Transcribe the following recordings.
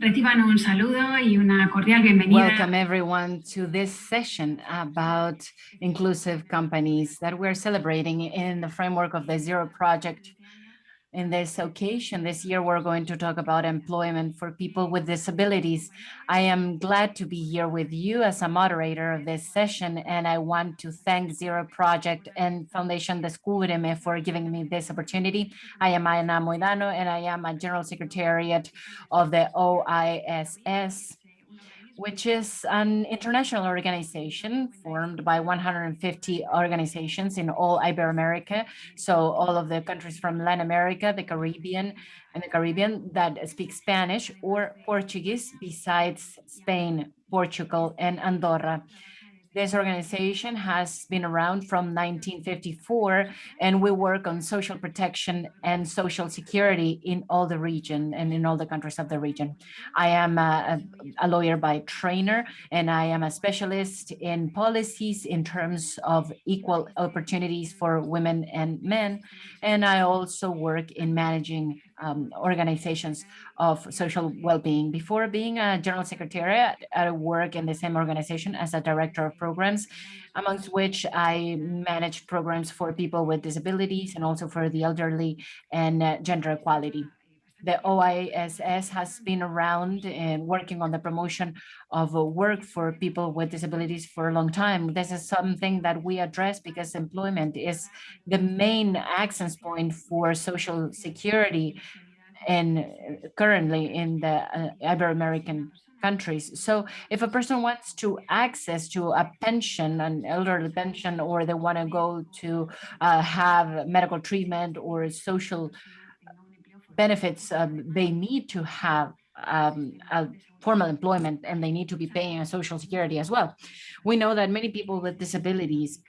Reciban un saludo y una cordial bienvenida. Welcome everyone to this session about inclusive companies that we're celebrating in the framework of the Zero Project in this occasion, this year, we're going to talk about employment for people with disabilities. I am glad to be here with you as a moderator of this session, and I want to thank Zero Project and Foundation Descúbreme for giving me this opportunity. I am Ana Moidano, and I am a General Secretariat of the OISS which is an international organization formed by 150 organizations in all Iberoamerica. So all of the countries from Latin America, the Caribbean, and the Caribbean that speak Spanish or Portuguese besides Spain, Portugal, and Andorra. This organization has been around from 1954, and we work on social protection and social security in all the region and in all the countries of the region. I am a, a lawyer by trainer, and I am a specialist in policies in terms of equal opportunities for women and men. And I also work in managing um, organizations of social well-being. Before being a general secretary, I work in the same organization as a director of programs, amongst which I manage programs for people with disabilities and also for the elderly and uh, gender equality the OISS has been around and working on the promotion of work for people with disabilities for a long time. This is something that we address because employment is the main access point for social security and currently in the uh, Ibero-American countries. So if a person wants to access to a pension, an elderly pension, or they want to go to uh, have medical treatment or social benefits, um, they need to have um, formal employment and they need to be paying social security as well. We know that many people with disabilities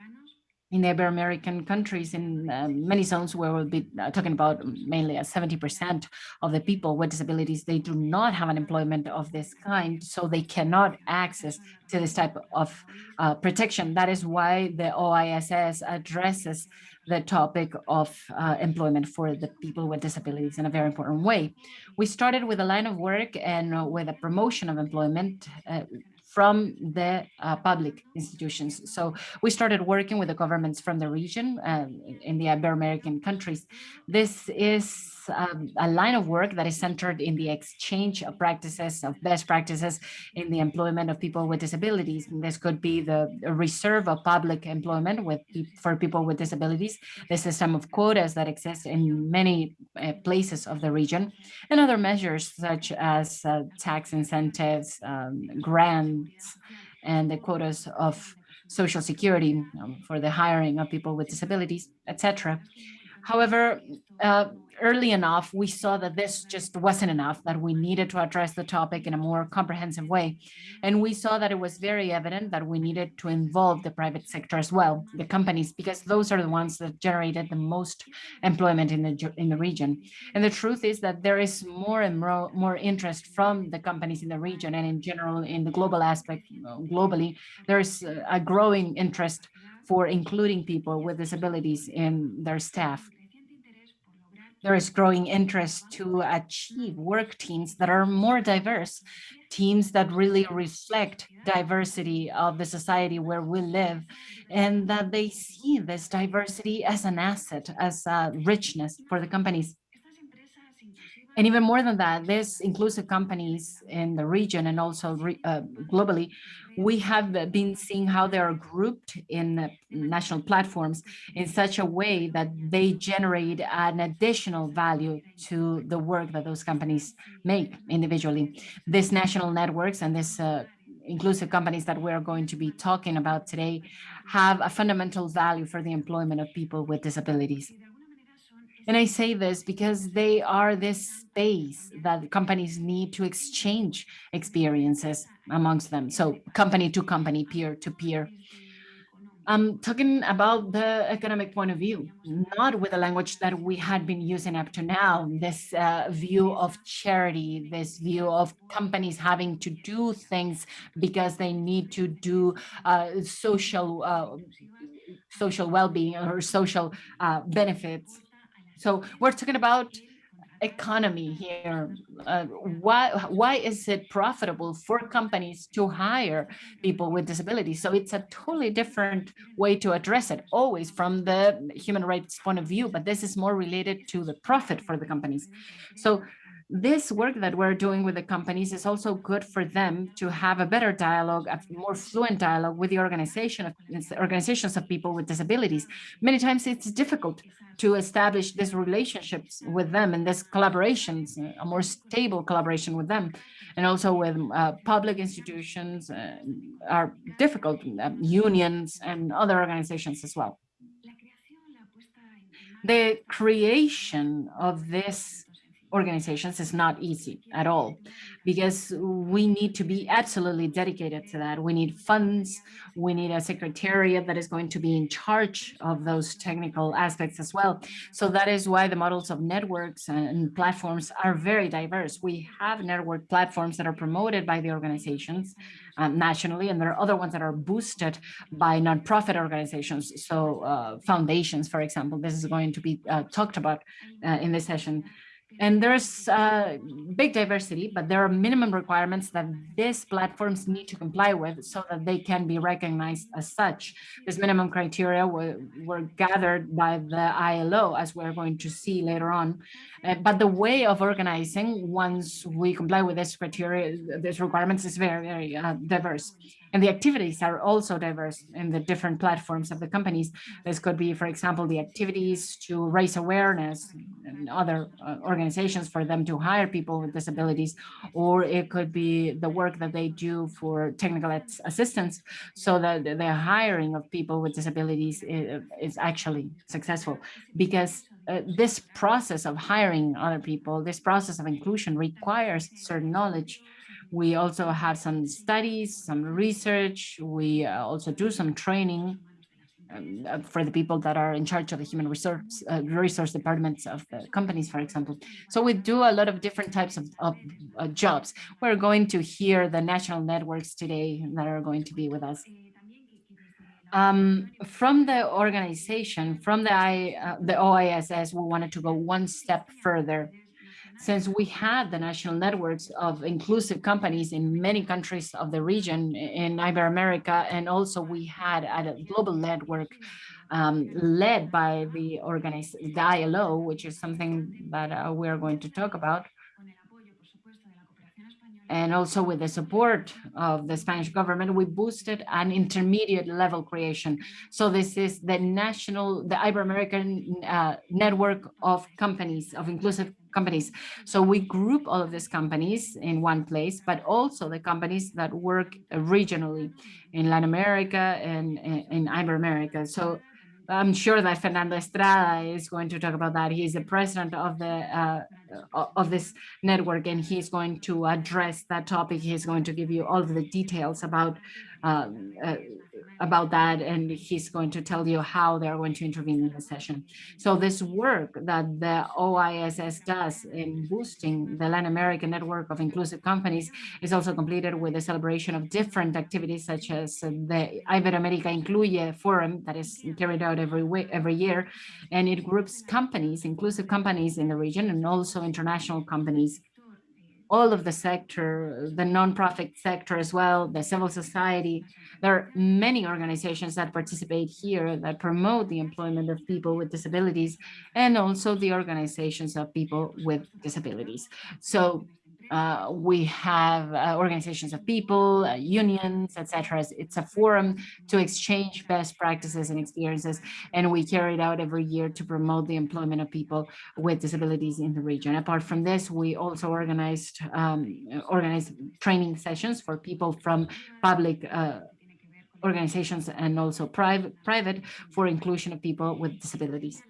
in the Ibero-American countries in uh, many zones where we'll be uh, talking about mainly 70% of the people with disabilities, they do not have an employment of this kind, so they cannot access to this type of uh, protection. That is why the OISS addresses the topic of uh, employment for the people with disabilities in a very important way. We started with a line of work and uh, with a promotion of employment uh, from the uh, public institutions. So we started working with the governments from the region uh, in the Ibero-American countries. This is um, a line of work that is centered in the exchange of practices, of best practices in the employment of people with disabilities. And this could be the reserve of public employment with for people with disabilities, the system of quotas that exist in many uh, places of the region, and other measures such as uh, tax incentives, um, grants, and the quotas of social security um, for the hiring of people with disabilities, etc. However, uh, early enough, we saw that this just wasn't enough, that we needed to address the topic in a more comprehensive way. And we saw that it was very evident that we needed to involve the private sector as well, the companies, because those are the ones that generated the most employment in the, in the region. And the truth is that there is more and more, more interest from the companies in the region and in general in the global aspect, globally, there's a growing interest for including people with disabilities in their staff there is growing interest to achieve work teams that are more diverse, teams that really reflect diversity of the society where we live, and that they see this diversity as an asset, as a richness for the companies. And even more than that, these inclusive companies in the region and also uh, globally, we have been seeing how they are grouped in national platforms in such a way that they generate an additional value to the work that those companies make individually. These national networks and this uh, inclusive companies that we're going to be talking about today have a fundamental value for the employment of people with disabilities. And I say this because they are this space that companies need to exchange experiences amongst them. So company to company, peer to peer. I'm talking about the economic point of view, not with the language that we had been using up to now, this uh, view of charity, this view of companies having to do things because they need to do uh, social uh, social well-being or social uh, benefits so we're talking about economy here. Uh, why, why is it profitable for companies to hire people with disabilities? So it's a totally different way to address it, always from the human rights point of view, but this is more related to the profit for the companies. So this work that we're doing with the companies is also good for them to have a better dialogue, a more fluent dialogue with the organization of organizations of people with disabilities. Many times it's difficult to establish these relationships with them and this collaborations, a more stable collaboration with them, and also with uh, public institutions uh, are difficult, uh, unions and other organizations as well. The creation of this organizations is not easy at all because we need to be absolutely dedicated to that. We need funds, we need a secretariat that is going to be in charge of those technical aspects as well. So that is why the models of networks and platforms are very diverse. We have network platforms that are promoted by the organizations um, nationally, and there are other ones that are boosted by nonprofit organizations. So uh, foundations, for example, this is going to be uh, talked about uh, in this session. And there's uh, big diversity, but there are minimum requirements that these platforms need to comply with so that they can be recognized as such. These minimum criteria were, were gathered by the ILO, as we're going to see later on. Uh, but the way of organizing, once we comply with this criteria, these requirements is very, very uh, diverse. And the activities are also diverse in the different platforms of the companies. This could be, for example, the activities to raise awareness and other uh, organizations for them to hire people with disabilities, or it could be the work that they do for technical assistance so that the hiring of people with disabilities is, is actually successful because uh, this process of hiring other people, this process of inclusion requires certain knowledge we also have some studies, some research. We uh, also do some training um, uh, for the people that are in charge of the human resource uh, resource departments of the companies, for example. So we do a lot of different types of, of uh, jobs. We're going to hear the national networks today that are going to be with us. Um, from the organization, from the, I, uh, the OISS, we wanted to go one step further since we had the national networks of inclusive companies in many countries of the region in Iberoamerica, and also we had a global network um, led by the organized ILO, which is something that uh, we are going to talk about and also with the support of the Spanish government, we boosted an intermediate level creation. So this is the national, the Ibero-American uh, network of companies, of inclusive companies. So we group all of these companies in one place, but also the companies that work regionally in Latin America and in Ibero-America. So I'm sure that Fernando Estrada is going to talk about that. He's the president of the uh, of this network, and he's going to address that topic. He's going to give you all of the details about uh, uh, about that, and he's going to tell you how they're going to intervene in the session. So this work that the OISS does in boosting the Latin American network of inclusive companies is also completed with the celebration of different activities such as the Iberoamérica Incluye Forum that is carried out every week, every year, and it groups companies, inclusive companies in the region, and also international companies all of the sector, the nonprofit sector as well, the civil society. There are many organizations that participate here that promote the employment of people with disabilities and also the organizations of people with disabilities. So uh, we have uh, organizations of people, uh, unions, etc. It's a forum to exchange best practices and experiences, and we carry it out every year to promote the employment of people with disabilities in the region. Apart from this, we also organized um, organized training sessions for people from public uh, organizations and also private private for inclusion of people with disabilities.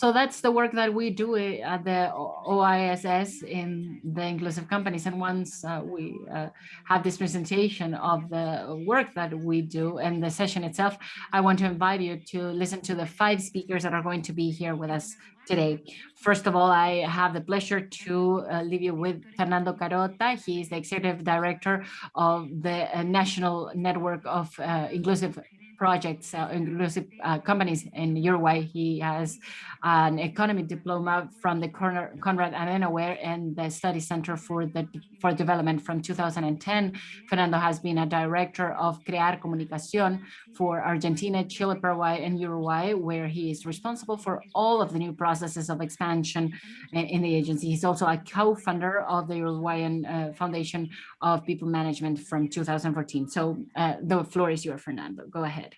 So that's the work that we do eh, at the OISS in the inclusive companies. And once uh, we uh, have this presentation of the work that we do and the session itself, I want to invite you to listen to the five speakers that are going to be here with us today. First of all, I have the pleasure to uh, leave you with Fernando Carota. He is the executive director of the uh, National Network of uh, Inclusive projects, uh, inclusive uh, companies in Uruguay. He has an economic diploma from the Konrad Adenauer and the Study Center for the for Development from 2010. Fernando has been a director of Crear Comunicación for Argentina, Chile, Paraguay, and Uruguay, where he is responsible for all of the new processes of expansion in the agency. He's also a co-founder of the Uruguayan uh, Foundation of People Management from 2014. So uh, the floor is yours, Fernando. Go ahead.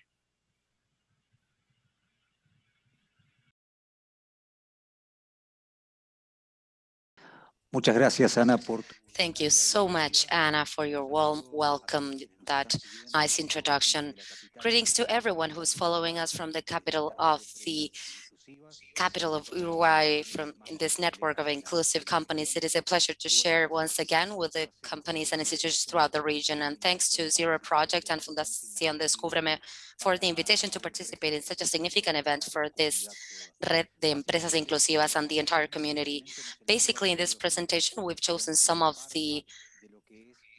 Muchas gracias, Ana, por Thank you so much, Anna, for your warm welcome, that nice introduction. Greetings to everyone who's following us from the capital of the capital of Uruguay from this network of inclusive companies. It is a pleasure to share once again with the companies and institutions throughout the region. And thanks to Zero Project and Fundación Descúbreme for the invitation to participate in such a significant event for this Red de Empresas Inclusivas and the entire community. Basically, in this presentation, we've chosen some of the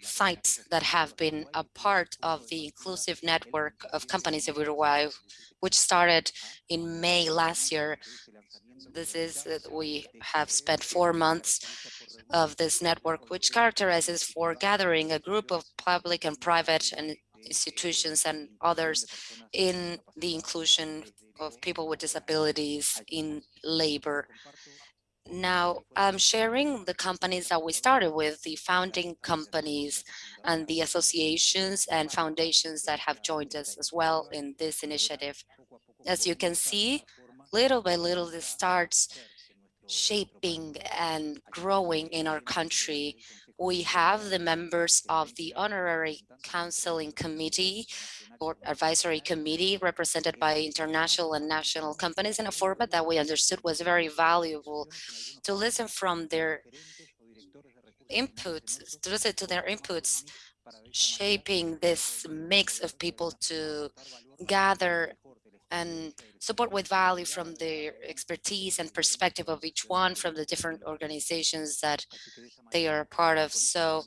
sites that have been a part of the inclusive network of companies of Uruguay which started in May last year. This is, that we have spent four months of this network, which characterizes for gathering a group of public and private and institutions and others in the inclusion of people with disabilities in labor. Now, I'm sharing the companies that we started with, the founding companies and the associations and foundations that have joined us as well in this initiative. As you can see, little by little, this starts shaping and growing in our country. We have the members of the Honorary Counseling Committee or Advisory Committee represented by international and national companies in a format that we understood was very valuable to listen from their inputs, to listen to their inputs, shaping this mix of people to gather and support with value from the expertise and perspective of each one from the different organizations that they are a part of. So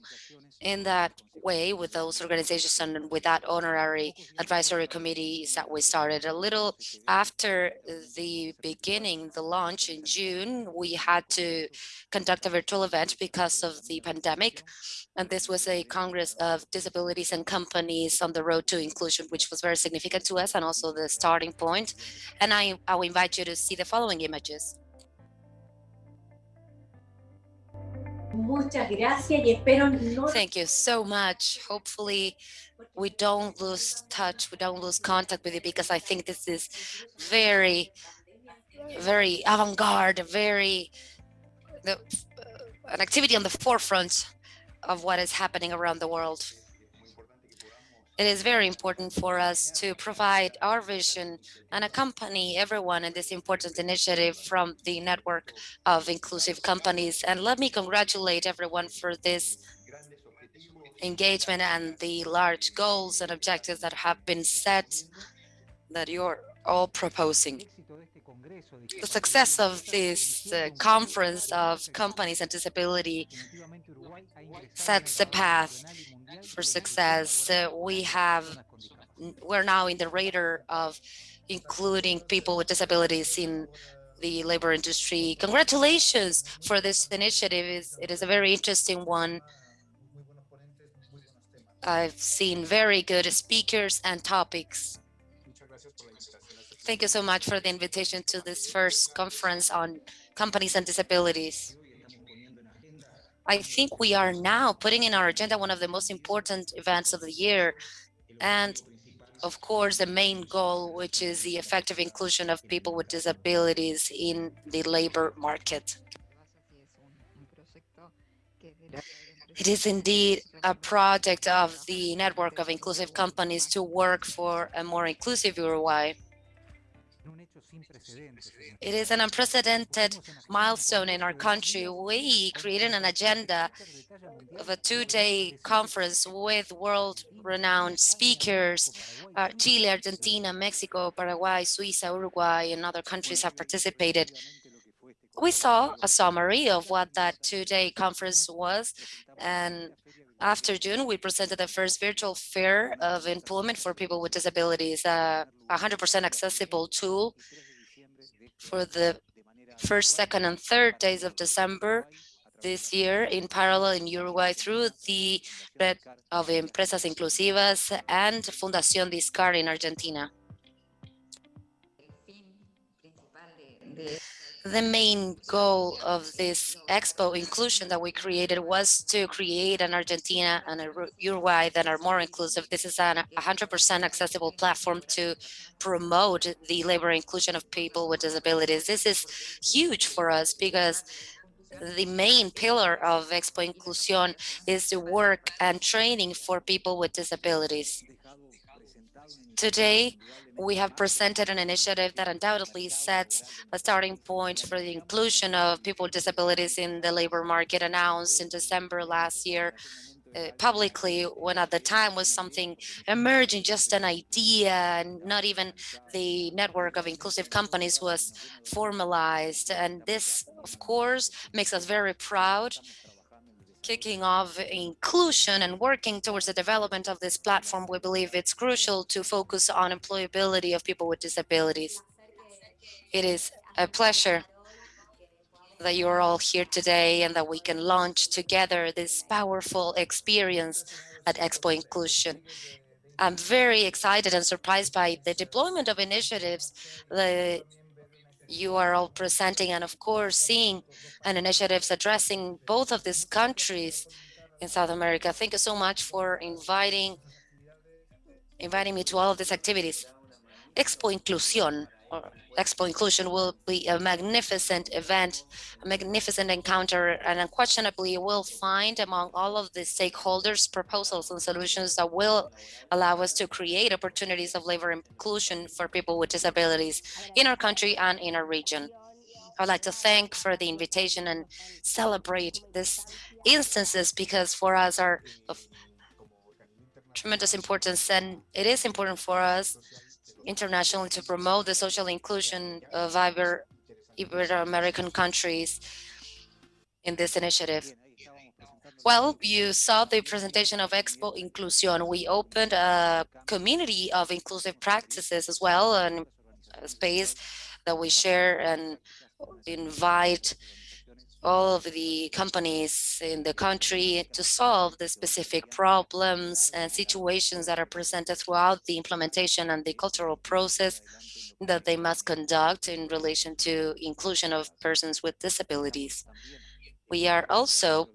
in that way, with those organizations and with that honorary advisory committees that we started a little after the beginning, the launch in June, we had to conduct a virtual event because of the pandemic. And this was a Congress of Disabilities and Companies on the Road to Inclusion, which was very significant to us and also the starting point. And I, I will invite you to see the following images. Thank you so much. Hopefully we don't lose touch, we don't lose contact with you because I think this is very, very avant-garde, very, the, uh, an activity on the forefront of what is happening around the world. It is very important for us to provide our vision and accompany everyone in this important initiative from the network of inclusive companies. And let me congratulate everyone for this engagement and the large goals and objectives that have been set that you're all proposing. The success of this uh, conference of companies and disability sets the path for success. Uh, we have, we're now in the radar of including people with disabilities in the labor industry. Congratulations for this initiative. It is a very interesting one. I've seen very good speakers and topics. Thank you so much for the invitation to this first conference on companies and disabilities. I think we are now putting in our agenda one of the most important events of the year. And of course, the main goal, which is the effective inclusion of people with disabilities in the labor market. It is indeed a project of the network of inclusive companies to work for a more inclusive Uruguay. It is an unprecedented milestone in our country. We created an agenda of a two-day conference with world-renowned speakers. Uh, Chile, Argentina, Mexico, Paraguay, Suiza, Uruguay, and other countries have participated. We saw a summary of what that two-day conference was, and after June, we presented the first virtual fair of employment for people with disabilities, a 100% accessible tool for the first, second, and third days of December this year in parallel in Uruguay through the Red of Empresas Inclusivas and Fundación Discar in Argentina. The main goal of this expo inclusion that we created was to create an Argentina and a Uruguay that are more inclusive. This is a 100% accessible platform to promote the labor inclusion of people with disabilities. This is huge for us because the main pillar of Expo Inclusión is the work and training for people with disabilities. Today, we have presented an initiative that undoubtedly sets a starting point for the inclusion of people with disabilities in the labor market announced in December last year uh, publicly when at the time was something emerging, just an idea, and not even the network of inclusive companies was formalized. And this, of course, makes us very proud kicking off inclusion and working towards the development of this platform, we believe it's crucial to focus on employability of people with disabilities. It is a pleasure that you're all here today and that we can launch together this powerful experience at Expo Inclusion. I'm very excited and surprised by the deployment of initiatives that you are all presenting and of course seeing and initiatives addressing both of these countries in South America. Thank you so much for inviting inviting me to all of these activities. Expo Inclusión or Expo Inclusion will be a magnificent event, a magnificent encounter, and unquestionably we will find among all of the stakeholders proposals and solutions that will allow us to create opportunities of labor inclusion for people with disabilities in our country and in our region. I'd like to thank for the invitation and celebrate these instances because for us are of tremendous importance and it is important for us internationally to promote the social inclusion of Ibero-American countries in this initiative. Well, you saw the presentation of Expo Inclusión. We opened a community of inclusive practices as well, and a space that we share and invite all of the companies in the country to solve the specific problems and situations that are presented throughout the implementation and the cultural process that they must conduct in relation to inclusion of persons with disabilities. We are also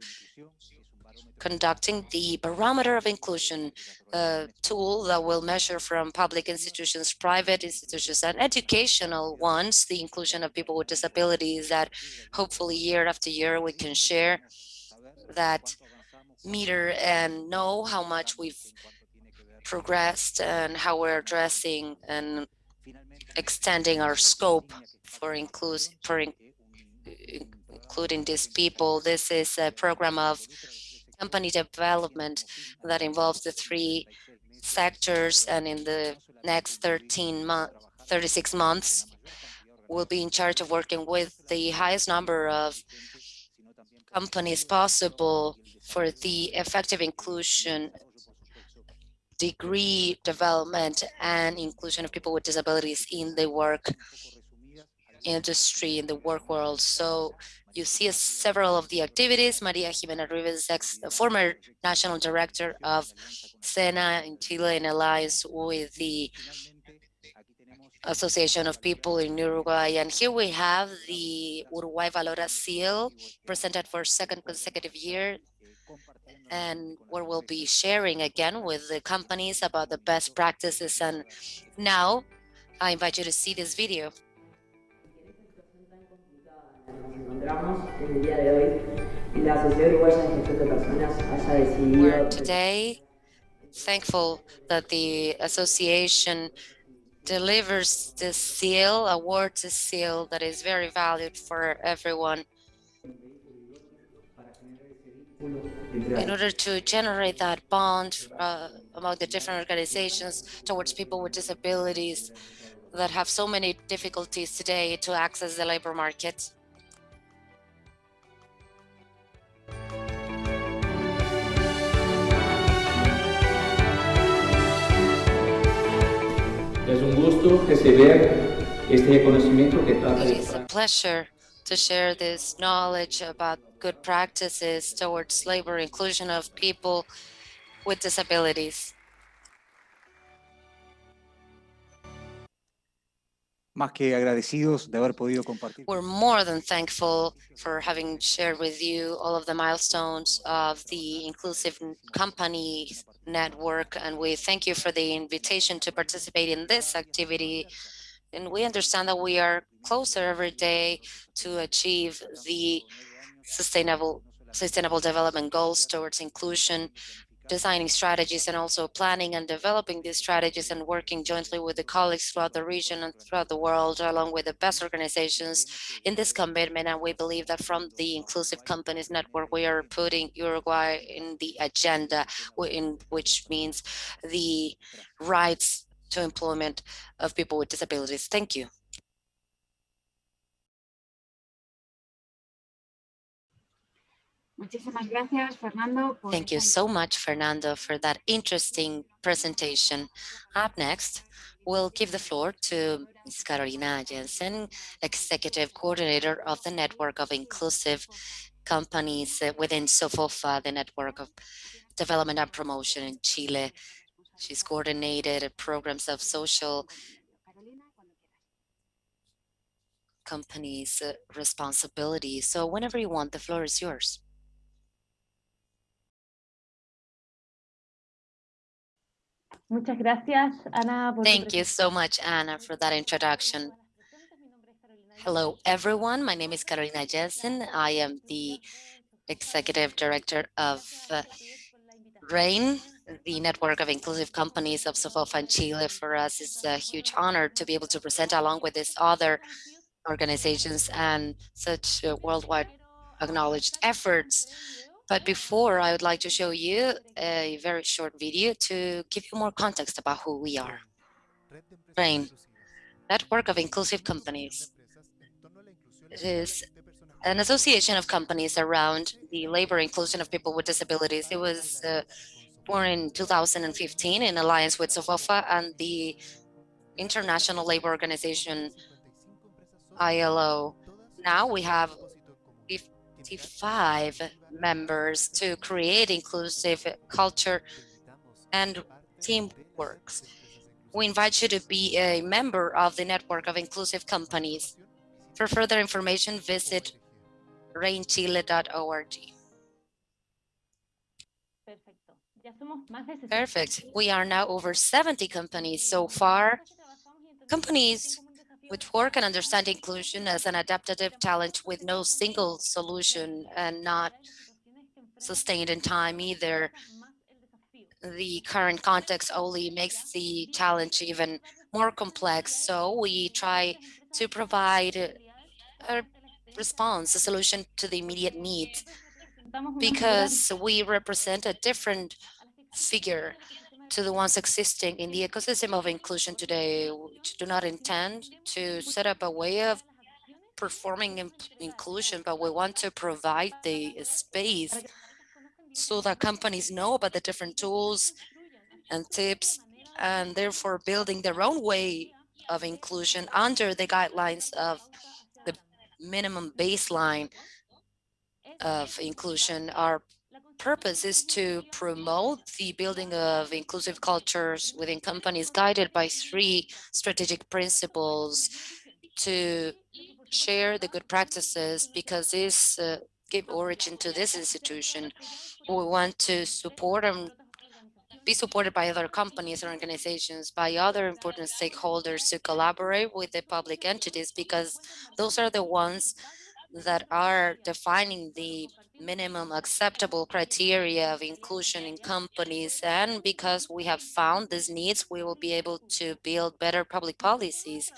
conducting the Barometer of Inclusion uh, tool that will measure from public institutions, private institutions, and educational ones, the inclusion of people with disabilities that hopefully year after year we can share that meter and know how much we've progressed and how we're addressing and extending our scope for, include, for in, including these people. This is a program of company development that involves the three sectors and in the next 13 months 36 months will be in charge of working with the highest number of companies possible for the effective inclusion degree development and inclusion of people with disabilities in the work industry in the work world. So you see several of the activities. Maria Jimena Rivas, ex former national director of SENA in Chile in alliance with the Association of People in Uruguay. And here we have the Uruguay Valora seal presented for second consecutive year and where we'll be sharing again with the companies about the best practices. And now I invite you to see this video. We're today thankful that the association delivers this seal, awards this seal that is very valued for everyone in order to generate that bond uh, among the different organizations towards people with disabilities that have so many difficulties today to access the labor market. Gusto este conocimiento que trata de is a pleasure to share this knowledge about good practices towards labor inclusion of people with disabilities. Más que agradecidos de haber podido compartir. We're more than thankful for having shared with you all of the milestones of the Inclusive Company Network, and we thank you for the invitation to participate in this activity. And we understand that we are closer every day to achieve the sustainable sustainable development goals towards inclusion, designing strategies and also planning and developing these strategies and working jointly with the colleagues throughout the region and throughout the world, along with the best organizations in this commitment. And we believe that from the Inclusive Companies Network, we are putting Uruguay in the agenda, in which means the rights to employment of people with disabilities. Thank you. Thank you so much, Fernando, for that interesting presentation. Up next, we'll give the floor to Ms. Carolina Jensen, Executive Coordinator of the Network of Inclusive Companies within SOFOFA, the Network of Development and Promotion in Chile. She's coordinated programs of social Carolina, cuando quieras. companies' responsibility. So whenever you want, the floor is yours. Muchas gracias, Ana. Thank you so much, Anna, for that introduction. Hello, everyone. My name is Carolina Jensen. I am the Executive Director of uh, RAIN, the Network of Inclusive Companies of Sofofa and Chile. For us, it's a huge honor to be able to present along with these other organizations and such uh, worldwide acknowledged efforts. But before, I would like to show you a very short video to give you more context about who we are. RAIN, Network of Inclusive Companies. It is an association of companies around the labor inclusion of people with disabilities. It was uh, born in 2015 in alliance with SOFOFA and the International Labor Organization, ILO. Now we have 55 members to create inclusive culture and teamwork. We invite you to be a member of the network of inclusive companies. For further information, visit rainchile.org. Perfecto. Ya somos más de 60 Perfect. We are now over 70 companies so far, companies which work and understand inclusion as an adaptive talent with no single solution and not sustained in time either. The current context only makes the challenge even more complex. So we try to provide a response, a solution to the immediate needs because we represent a different figure to the ones existing in the ecosystem of inclusion today, which do not intend to set up a way of performing in- inclusion, but we want to provide the space so that companies know about the different tools and tips and therefore building their own way of inclusion under the guidelines of the minimum baseline of inclusion. Our purpose is to promote the building of inclusive cultures within companies guided by three strategic principles to share the good practices because this uh, gave origin to this institution. We want to support and be supported by other companies and organizations, by other important stakeholders to collaborate with the public entities because those are the ones that are defining the minimum acceptable criteria of inclusion in companies. And because we have found these needs, we will be able to build better public policies.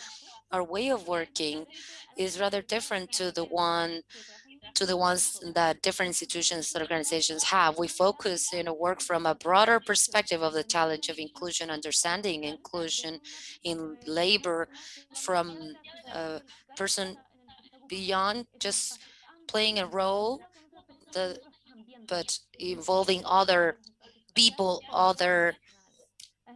Our way of working is rather different to the one to the ones that different institutions and organizations have. We focus in a work from a broader perspective of the challenge of inclusion, understanding inclusion in labor from a person beyond just playing a role, the, but involving other people, other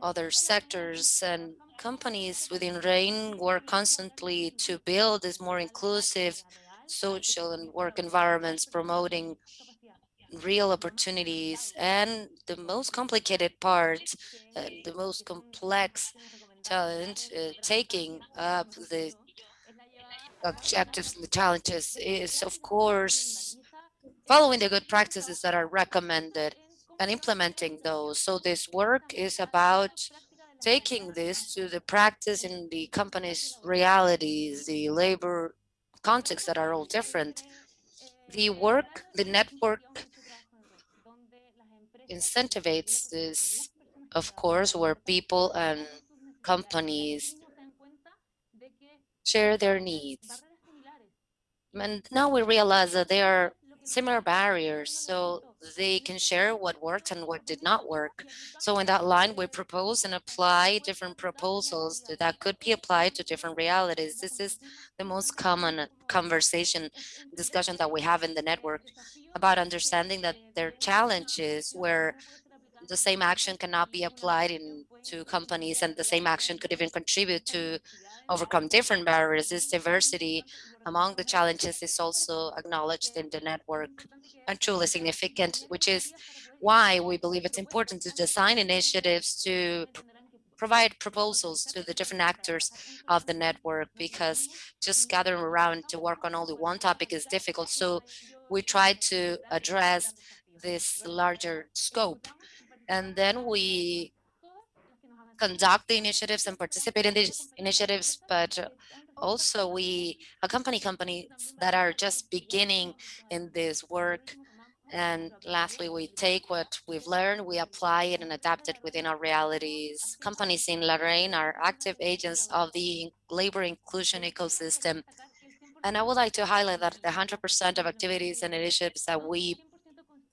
other sectors and companies within RAIN work constantly to build this more inclusive social and work environments, promoting real opportunities. And the most complicated part, uh, the most complex talent, uh, taking up the objectives and the challenges is, of course, following the good practices that are recommended and implementing those. So this work is about taking this to the practice in the company's realities, the labor context that are all different. The work, the network incentivates this, of course, where people and companies share their needs. And now we realize that there are similar barriers, so they can share what worked and what did not work. So in that line, we propose and apply different proposals that could be applied to different realities. This is the most common conversation, discussion that we have in the network about understanding that there are challenges where the same action cannot be applied in to companies and the same action could even contribute to overcome different barriers. This diversity among the challenges is also acknowledged in the network and truly significant, which is why we believe it's important to design initiatives to provide proposals to the different actors of the network because just gathering around to work on only one topic is difficult. So we try to address this larger scope and then we conduct the initiatives and participate in these initiatives, but also we accompany companies that are just beginning in this work. And lastly, we take what we've learned, we apply it and adapt it within our realities. Companies in Lorraine are active agents of the labor inclusion ecosystem. And I would like to highlight that the 100% of activities and initiatives that we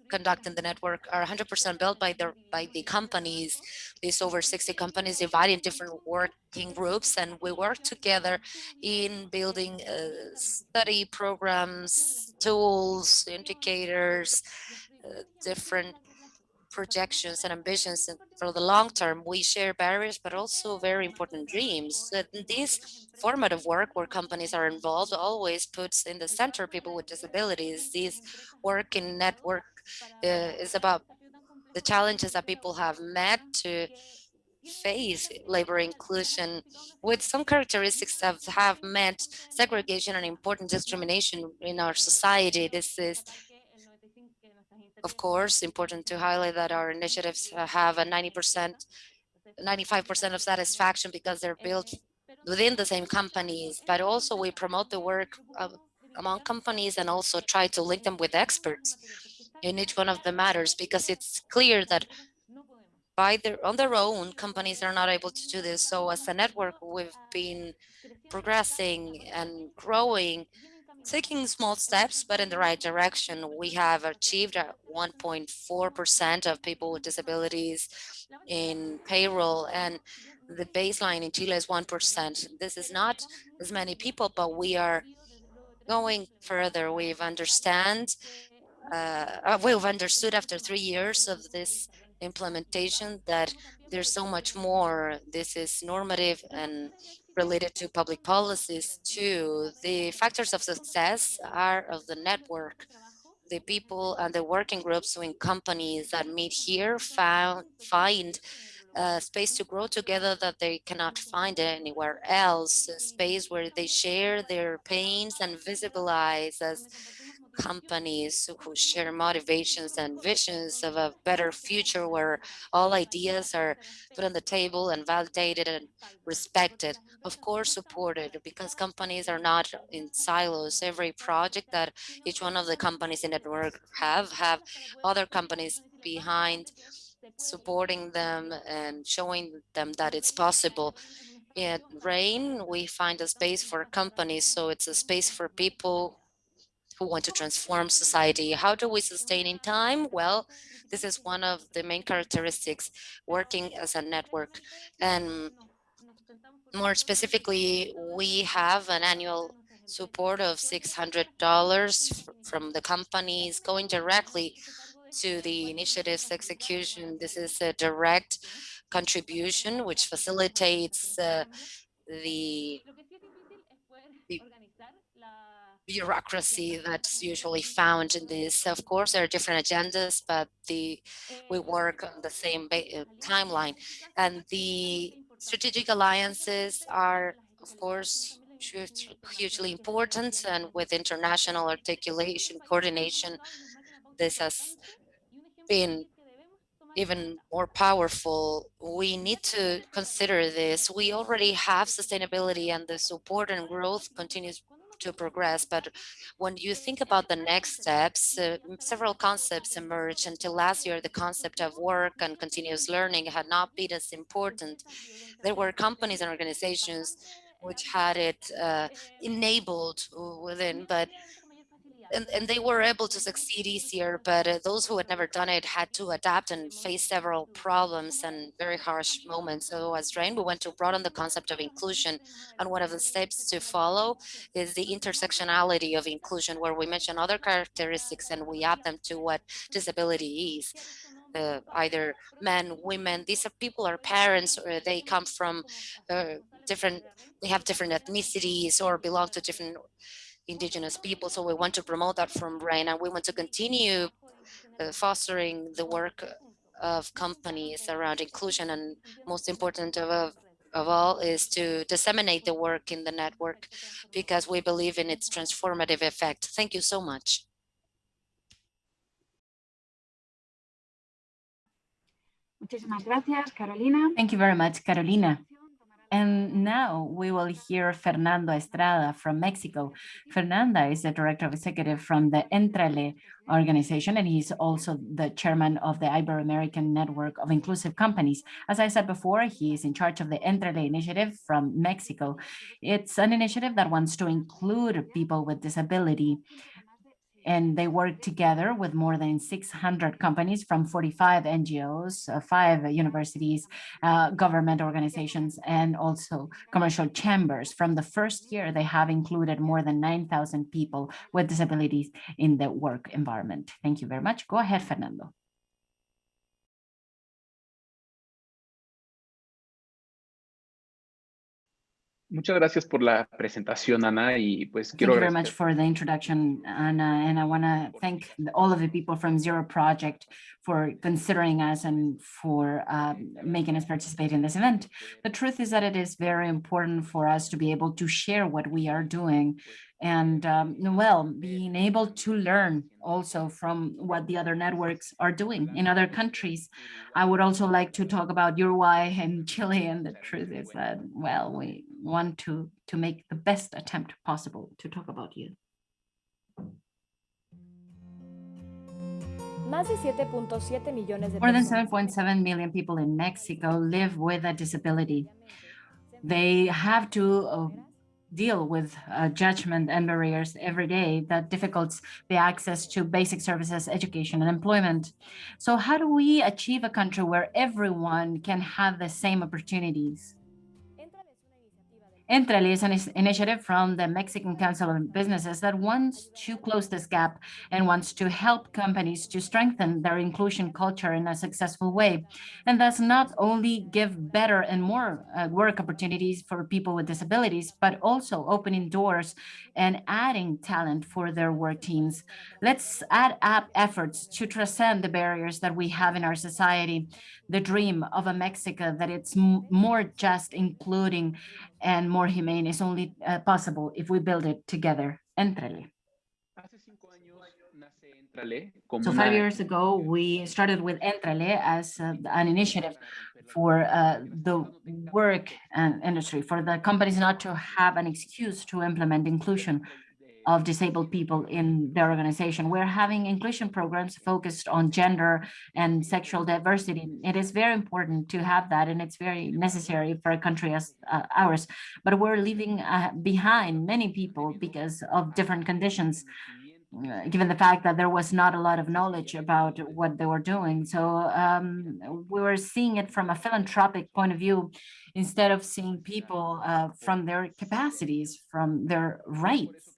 conduct in the network are 100% built by the by the companies. These over 60 companies divided in different working groups, and we work together in building uh, study programs, tools, indicators, uh, different projections and ambitions for the long term. We share barriers, but also very important dreams. This format of work where companies are involved always puts in the center people with disabilities. This work in network is about the challenges that people have met to face labor inclusion with some characteristics that have met segregation and important discrimination in our society. This is, of course, important to highlight that our initiatives have a 90%, 95% of satisfaction because they're built within the same companies, but also we promote the work of, among companies and also try to link them with experts in each one of the matters because it's clear that by their on their own companies are not able to do this. So as a network we've been progressing and growing taking small steps but in the right direction. We have achieved uh, 1.4 percent of people with disabilities in payroll and the baseline in chile is one percent. This is not as many people but we are going further. We've understand uh, uh, we've understood after three years of this implementation that there's so much more. This is normative and related to public policies too. The factors of success are of the network. The people and the working groups in companies that meet here found, find a space to grow together that they cannot find anywhere else, a space where they share their pains and visibilize as companies who share motivations and visions of a better future where all ideas are put on the table and validated and respected, of course supported because companies are not in silos. Every project that each one of the companies in the network have, have other companies behind supporting them and showing them that it's possible. At RAIN, we find a space for companies, so it's a space for people who want to transform society. How do we sustain in time? Well, this is one of the main characteristics working as a network. And more specifically, we have an annual support of $600 from the companies going directly to the initiative's execution. This is a direct contribution, which facilitates uh, the the bureaucracy that's usually found in this. Of course, there are different agendas, but the we work on the same uh, timeline. And the strategic alliances are, of course, hugely important. And with international articulation, coordination, this has been even more powerful. We need to consider this. We already have sustainability and the support and growth continues to progress. But when you think about the next steps, uh, several concepts emerged. Until last year, the concept of work and continuous learning had not been as important. There were companies and organizations which had it uh, enabled within, but and, and they were able to succeed easier, but uh, those who had never done it had to adapt and face several problems and very harsh moments. So as RAIN, we went to broaden the concept of inclusion. And one of the steps to follow is the intersectionality of inclusion, where we mention other characteristics and we add them to what disability is. Uh, either men, women, these are people are parents or they come from uh, different, they have different ethnicities or belong to different indigenous people. So we want to promote that from RAIN and we want to continue uh, fostering the work of companies around inclusion and most important of, of all is to disseminate the work in the network because we believe in its transformative effect. Thank you so much. Muchísimas gracias, Carolina. Thank you very much, Carolina. And now we will hear Fernando Estrada from Mexico. Fernanda is the director of executive from the Entrale organization, and he's also the chairman of the Ibero-American Network of Inclusive Companies. As I said before, he is in charge of the Entrale initiative from Mexico. It's an initiative that wants to include people with disability and they work together with more than 600 companies from 45 NGOs, uh, five universities, uh, government organizations, and also commercial chambers. From the first year, they have included more than 9,000 people with disabilities in the work environment. Thank you very much. Go ahead, Fernando. Muchas gracias por la presentación, Ana, y pues Thank quiero you very much for the introduction, Anna, and I want to thank all of the people from Zero Project for considering us and for um, making us participate in this event. The truth is that it is very important for us to be able to share what we are doing and um, well, being able to learn also from what the other networks are doing in other countries. I would also like to talk about Uruguay and Chile, and the truth is that, well, we want to, to make the best attempt possible to talk about you. Más de 7.7 millones de More than 7.7 million people in Mexico live with a disability. They have to uh, deal with uh, judgment and barriers every day that difficults the access to basic services, education, and employment. So how do we achieve a country where everyone can have the same opportunities? Entrale is an initiative from the Mexican Council of Businesses that wants to close this gap and wants to help companies to strengthen their inclusion culture in a successful way. And thus not only give better and more uh, work opportunities for people with disabilities, but also opening doors and adding talent for their work teams. Let's add up efforts to transcend the barriers that we have in our society, the dream of a Mexico that it's more just including and more humane is only uh, possible if we build it together. Entrale. Hace cinco años nace Entrale como So five years ago, we started with Entrale as uh, an initiative for uh, the work and industry, for the companies not to have an excuse to implement inclusion of disabled people in their organization. We're having inclusion programs focused on gender and sexual diversity. It is very important to have that, and it's very necessary for a country as uh, ours. But we're leaving uh, behind many people because of different conditions uh, given the fact that there was not a lot of knowledge about what they were doing. So um, we were seeing it from a philanthropic point of view instead of seeing people uh, from their capacities, from their rights.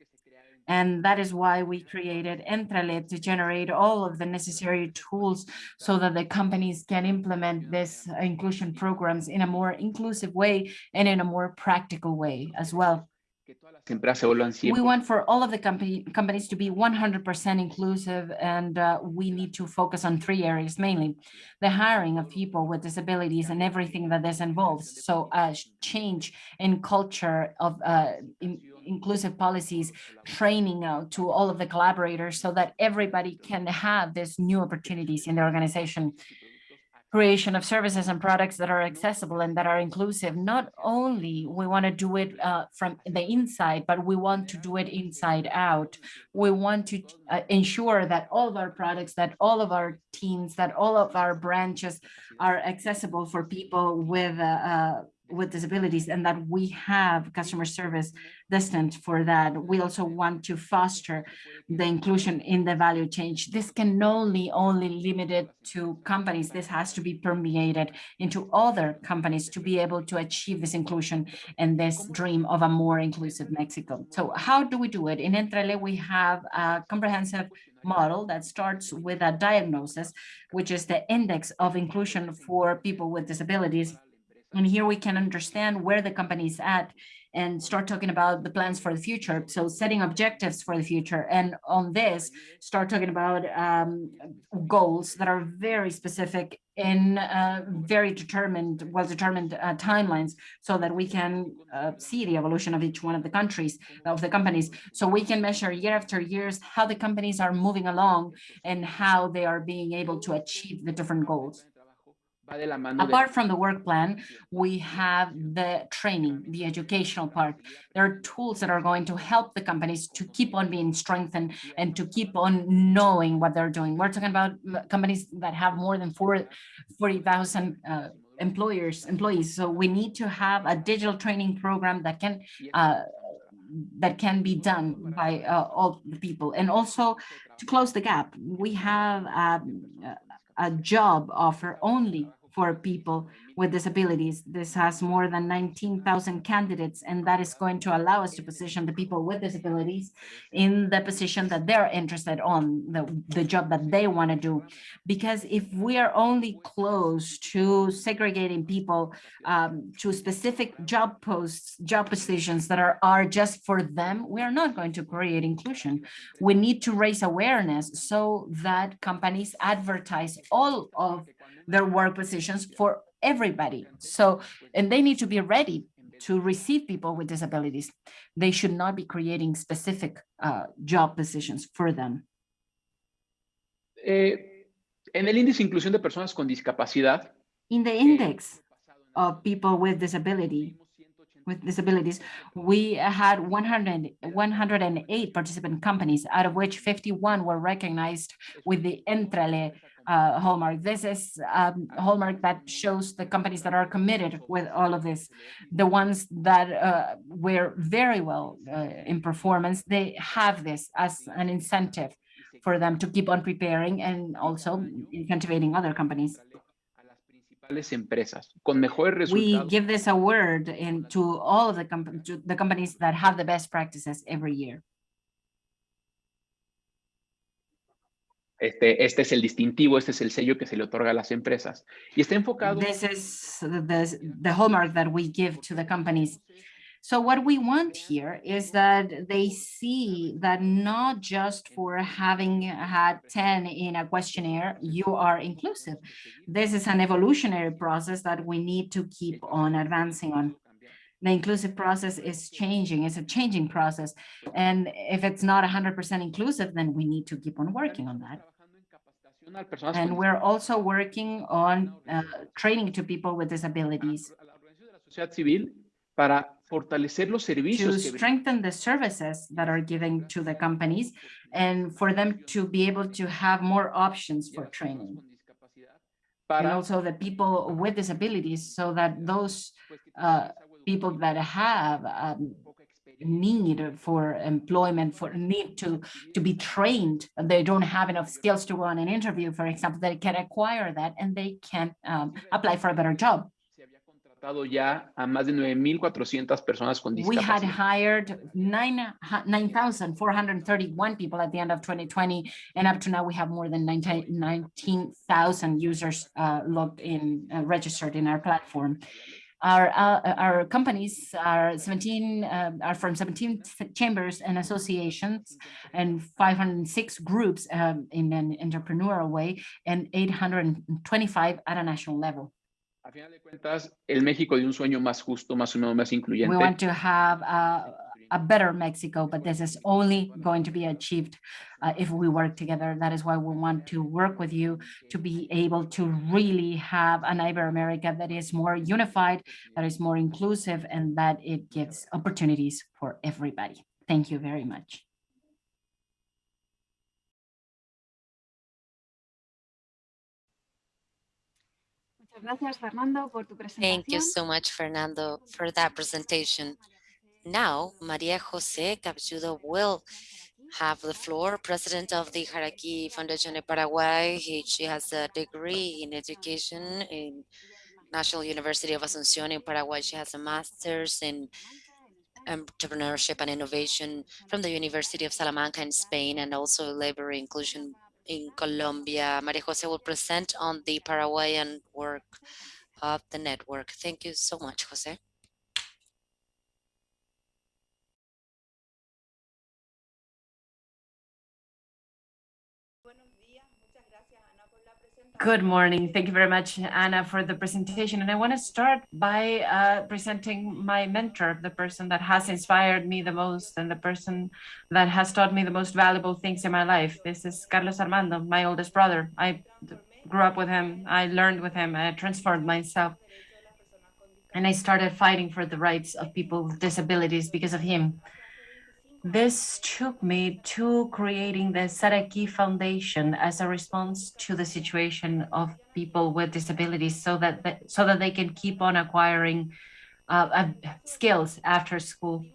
And that is why we created Entrale to generate all of the necessary tools so that the companies can implement this inclusion programs in a more inclusive way and in a more practical way as well. empresas se vuelvan We want for all of the company, companies to be 100% inclusive and uh, we need to focus on three areas mainly. The hiring of people with disabilities and everything that this involves. So a change in culture of uh, in- inclusive policies, training out to all of the collaborators so that everybody can have these new opportunities in the organization creation of services and products that are accessible and that are inclusive. Not only we want to do it uh, from the inside, but we want to do it inside out. We want to uh, ensure that all of our products, that all of our teams, that all of our branches are accessible for people with uh, uh, with disabilities and that we have customer service distant for that. We also want to foster the inclusion in the value chain. This can only only limited to companies. This has to be permeated into other companies to be able to achieve this inclusion and this dream of a more inclusive Mexico. So how do we do it? In Entrale, we have a comprehensive model that starts with a diagnosis, which is the index of inclusion for people with disabilities and here we can understand where the company is at and start talking about the plans for the future. So setting objectives for the future. And on this, start talking about um, goals that are very specific in uh, very determined, well-determined uh, timelines so that we can uh, see the evolution of each one of the countries, of the companies. So we can measure year after years how the companies are moving along and how they are being able to achieve the different goals. Apart from the work plan, we have the training, the educational part. There are tools that are going to help the companies to keep on being strengthened and to keep on knowing what they're doing. We're talking about companies that have more than 40,000 uh, employers, employees. So we need to have a digital training program that can uh, that can be done by uh, all the people. And also to close the gap, we have um, a- a job offer only for people with disabilities. This has more than 19,000 candidates, and that is going to allow us to position the people with disabilities in the position that they're interested on, the, the job that they want to do. Because if we are only close to segregating people um, to specific job posts, job positions that are, are just for them, we are not going to create inclusion. We need to raise awareness so that companies advertise all of their work positions for everybody. So, and they need to be ready to receive people with disabilities. They should not be creating specific uh, job positions for them. Eh, en el índice de inclusión de personas con discapacidad, In the index of people with disability, with disabilities, we had 100, 108 participant companies, out of which 51 were recognized with the Entrale uh, hallmark. This is um, hallmark that shows the companies that are committed with all of this. The ones that uh, were very well uh, in performance, they have this as an incentive for them to keep on preparing and also incentivating other companies. a las principales empresas con mejores We give this award in to all of the to the companies that have the best practices every year. Este, este es el distintivo, este es el sello que se le otorga a las empresas. Y está enfocado This is the, the hallmark that we give to the companies. So what we want here is that they see that not just for having had 10 in a questionnaire, you are inclusive. This is an evolutionary process that we need to keep on advancing on. The inclusive process is changing, it's a changing process. And if it's not 100% inclusive, then we need to keep on working on that. trabajando en capacitación a personas And we're also working on uh, training to people with disabilities a la organización de la sociedad civil para fortalecer los to strengthen the services that are given to the companies and for them to be able to have more options for training. And also the people with disabilities so that those uh, people that have um, need for employment, for need to, to be trained, they don't have enough skills to go on an interview, for example, they can acquire that and they can um, apply for a better job. se había contratado contratado ya a más de 9,400 personas con We had hired nine, 9,431 people at the end of 2020, and up to now we have more than 19 19,000 users uh, logged in, uh, registered in our platform. Our, uh, our companies are 17, uh, are from 17 chambers and associations and 506 groups um, in an entrepreneurial way and 825 at a national level. A final de cuentas, el México de un sueño más justo, más humano, más incluyente. We want to have a, a better Mexico, but this is only going to be achieved uh, if we work together. That is why we want to work with you to be able to really have an Ibero-America that is more unified, that is more inclusive, and that it gives opportunities for everybody. Thank you very much. Muchas gracias, Fernando, por tu presentación. Thank you so much, Fernando, for that presentation. Now, Maria Jose Capjudo will have the floor, president of the Saraki Foundation in Paraguay. He, she has a degree in education in National University of Asunción in Paraguay. She has a master's in entrepreneurship and innovation from the University of Salamanca in Spain and also labor inclusion in Colombia. Maria Jose will present on the Paraguayan work of the network. Thank you so much, Jose. Good morning. Thank you very much, Anna, for the presentation. And I want to start by uh, presenting my mentor, the person that has inspired me the most and the person that has taught me the most valuable things in my life. This is Carlos Armando, my oldest brother. I grew up with him. I learned with him. I transformed myself. And I started fighting for the rights of people with disabilities because of him. This took me to creating the Saraki Foundation as a response to the situation of people with disabilities so that, they, so that they can keep on acquiring uh, uh, skills after school.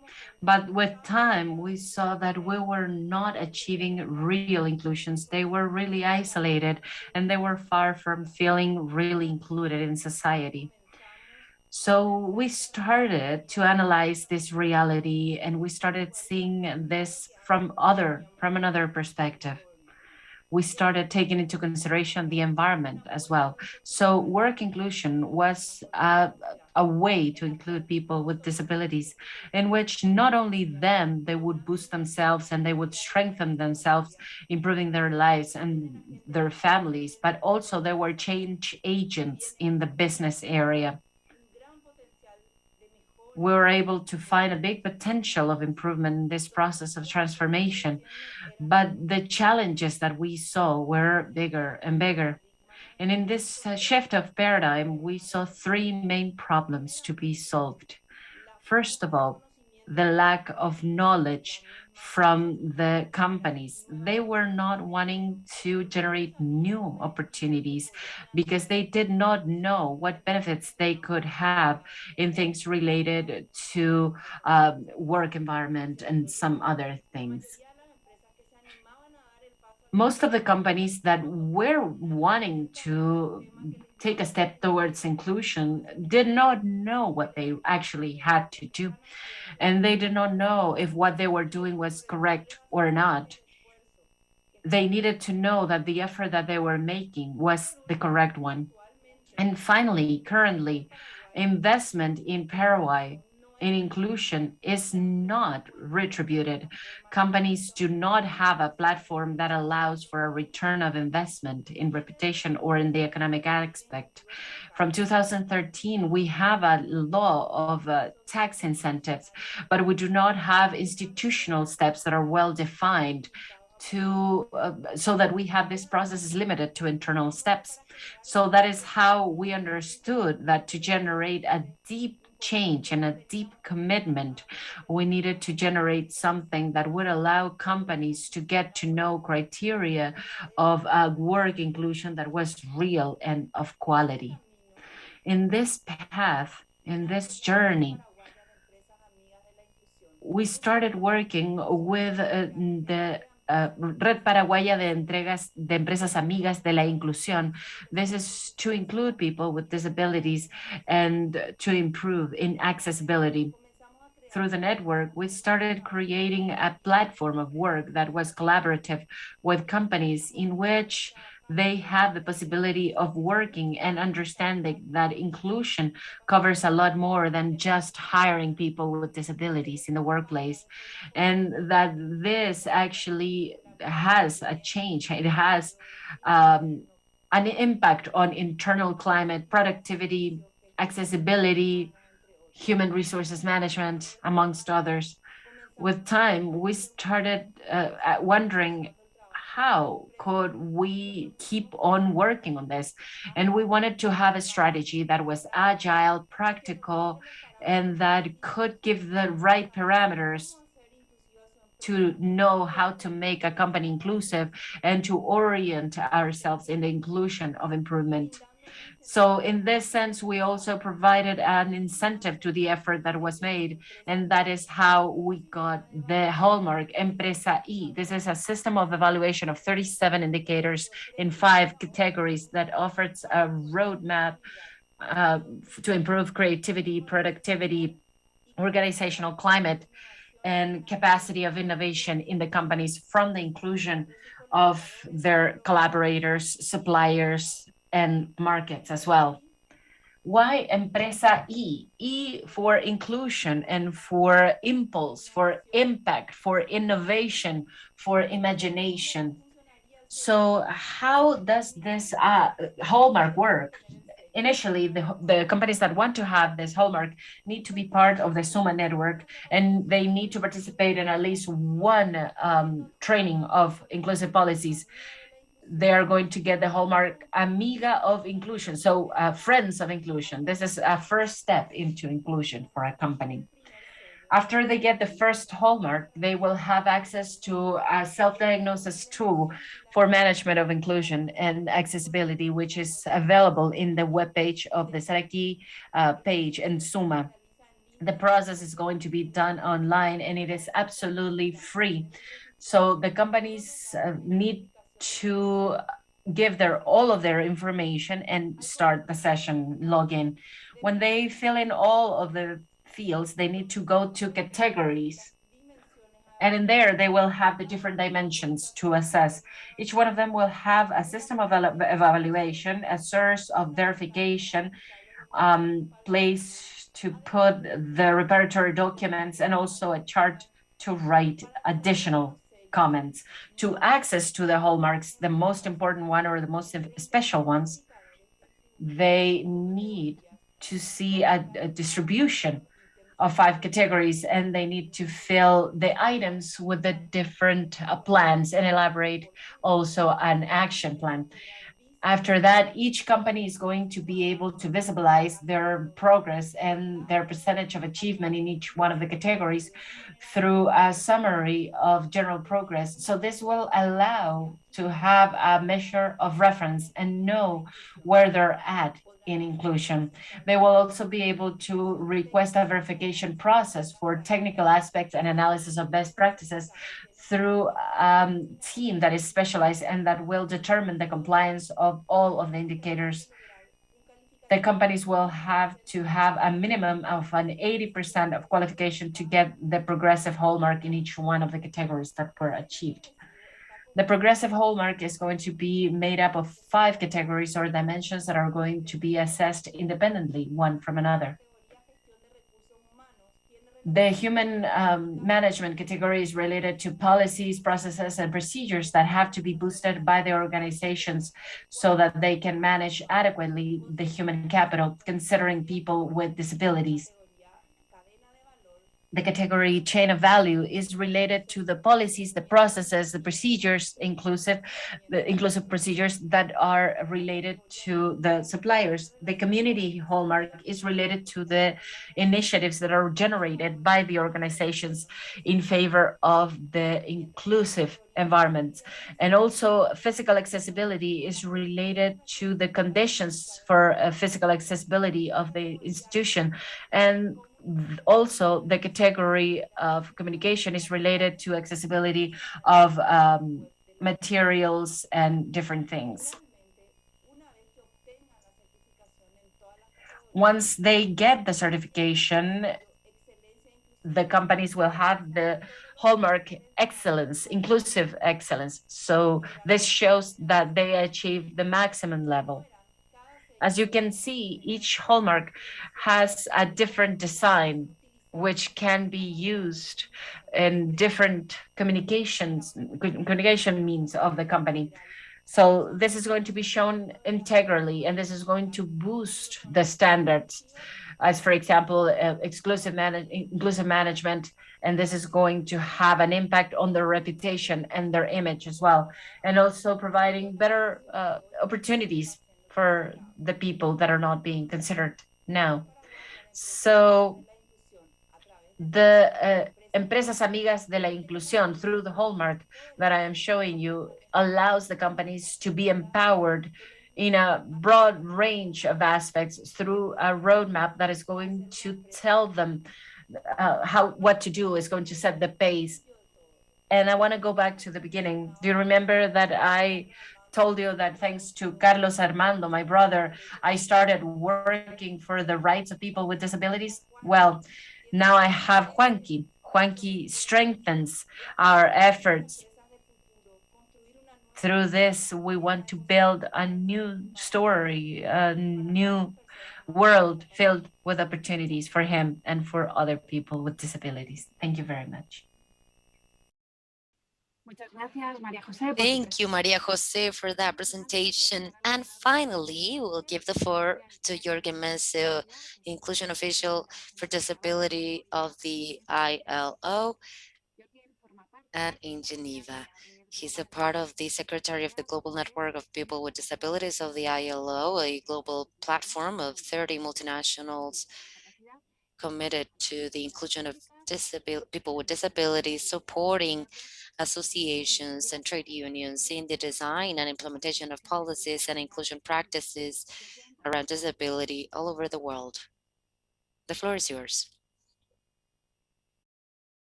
But with time, we saw that we were not achieving real inclusions. They were really isolated and they were far from feeling really included in society. So we started to analyze this reality and we started seeing this from other, from another perspective. We started taking into consideration the environment as well. So work inclusion was a, a way to include people with disabilities in which not only them, they would boost themselves and they would strengthen themselves, improving their lives and their families, but also they were change agents in the business area we were able to find a big potential of improvement in this process of transformation. But the challenges that we saw were bigger and bigger. And in this uh, shift of paradigm, we saw three main problems to be solved. First of all, the lack of knowledge from the companies. They were not wanting to generate new opportunities because they did not know what benefits they could have in things related to um, work environment and some other things. Most of the companies that were wanting to take a step towards inclusion did not know what they actually had to do. And they did not know if what they were doing was correct or not. They needed to know that the effort that they were making was the correct one. And finally, currently, investment in Paraguay in inclusion is not retributed. Companies do not have a platform that allows for a return of investment in reputation or in the economic aspect. From 2013, we have a law of uh, tax incentives, but we do not have institutional steps that are well defined to uh, so that we have this process is limited to internal steps. So that is how we understood that to generate a deep change and a deep commitment, we needed to generate something that would allow companies to get to know criteria of uh, work inclusion that was real and of quality. In this path, in this journey, we started working with uh, the uh, Red Paraguaya de entregas de empresas amigas de la inclusión. This is to include people with disabilities and to improve in accessibility. Through the network, we started creating a platform of work that was collaborative with companies in which they have the possibility of working and understanding that inclusion covers a lot more than just hiring people with disabilities in the workplace. And that this actually has a change, it has um, an impact on internal climate, productivity, accessibility, human resources management, amongst others. With time, we started uh, wondering how could we keep on working on this? And we wanted to have a strategy that was agile, practical, and that could give the right parameters to know how to make a company inclusive and to orient ourselves in the inclusion of improvement. So in this sense, we also provided an incentive to the effort that was made, and that is how we got the hallmark Empresa E. This is a system of evaluation of 37 indicators in five categories that offers a roadmap uh, to improve creativity, productivity, organizational climate, and capacity of innovation in the companies from the inclusion of their collaborators, suppliers, and markets as well. Why Empresa E? E for inclusion and for impulse, for impact, for innovation, for imagination. So how does this uh, hallmark work? Initially, the, the companies that want to have this hallmark need to be part of the SUMA network, and they need to participate in at least one um, training of inclusive policies they are going to get the hallmark amiga of inclusion so uh, friends of inclusion. This is a first step into inclusion for a company. After they get the first hallmark they will have access to a self-diagnosis tool for management of inclusion and accessibility which is available in the web page of the Saraki uh, page and Suma. The process is going to be done online and it is absolutely free. So the companies uh, need to give their all of their information and start the session login. When they fill in all of the fields, they need to go to categories. And in there, they will have the different dimensions to assess. Each one of them will have a system of evaluation, a source of verification, um, place to put the repertory documents, and also a chart to write additional comments. To access to the hallmarks, the most important one or the most special ones, they need to see a, a distribution of five categories and they need to fill the items with the different uh, plans and elaborate also an action plan. After that, each company is going to be able to visualize their progress and their percentage of achievement in each one of the categories through a summary of general progress. So this will allow to have a measure of reference and know where they're at in inclusion. They will also be able to request a verification process for technical aspects and analysis of best practices through a um, team that is specialized and that will determine the compliance of all of the indicators. The companies will have to have a minimum of an 80% of qualification to get the progressive hallmark in each one of the categories that were achieved. The progressive hallmark is going to be made up of five categories or dimensions that are going to be assessed independently, one from another. The human um, management category is related to policies, processes, and procedures that have to be boosted by the organizations so that they can manage adequately the human capital, considering people with disabilities the category chain of value is related to the policies, the processes, the procedures, inclusive, the inclusive procedures that are related to the suppliers. The community hallmark is related to the initiatives that are generated by the organizations in favor of the inclusive environments. And also physical accessibility is related to the conditions for uh, physical accessibility of the institution. And also the category of communication is related to accessibility of um, materials and different things. Once they get the certification, the companies will have the hallmark excellence, inclusive excellence. So this shows that they achieve the maximum level. As you can see, each hallmark has a different design which can be used in different communications, communication means of the company. So this is going to be shown integrally, and this is going to boost the standards as for example, uh, exclusive manage inclusive management, and this is going to have an impact on their reputation and their image as well, and also providing better uh, opportunities for the people that are not being considered now. So the uh, Empresas Amigas de la Inclusión through the hallmark that I am showing you allows the companies to be empowered in a broad range of aspects through a roadmap that is going to tell them uh, how what to do is going to set the pace and i want to go back to the beginning do you remember that i told you that thanks to carlos armando my brother i started working for the rights of people with disabilities well now i have juanqui juanqui strengthens our efforts through this, we want to build a new story, a new world filled with opportunities for him and for other people with disabilities. Thank you very much. Thank you, Maria Jose, for that presentation. And finally, we'll give the floor to Jorgen Menzel, Inclusion Official for Disability of the ILO and in Geneva. He's a part of the Secretary of the Global Network of People with Disabilities of the ILO, a global platform of 30 multinationals committed to the inclusion of people with disabilities, supporting associations and trade unions in the design and implementation of policies and inclusion practices around disability all over the world. The floor is yours.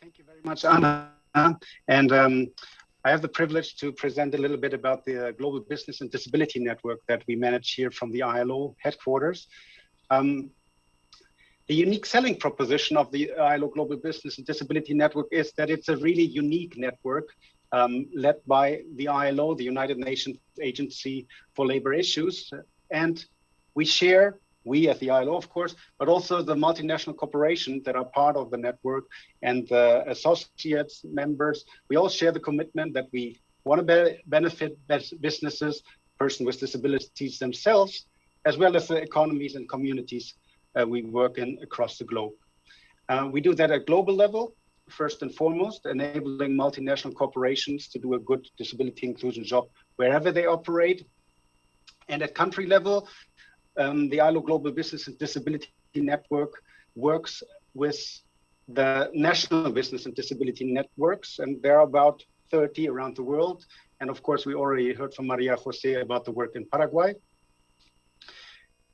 Thank you very much, Anna. And um, I have the privilege to present a little bit about the uh, Global Business and Disability Network that we manage here from the ILO headquarters. Um, the unique selling proposition of the ILO Global Business and Disability Network is that it's a really unique network um, led by the ILO, the United Nations Agency for Labor Issues. And we share we at the ILO, of course, but also the multinational corporations that are part of the network and the associates, members. We all share the commitment that we want to be benefit businesses, persons with disabilities themselves, as well as the economies and communities we work in across the globe. Uh, we do that at global level, first and foremost, enabling multinational corporations to do a good disability inclusion job wherever they operate. And at country level, um, the ILO Global Business and Disability Network works with the national business and disability networks, and there are about 30 around the world. And of course, we already heard from Maria Jose about the work in Paraguay.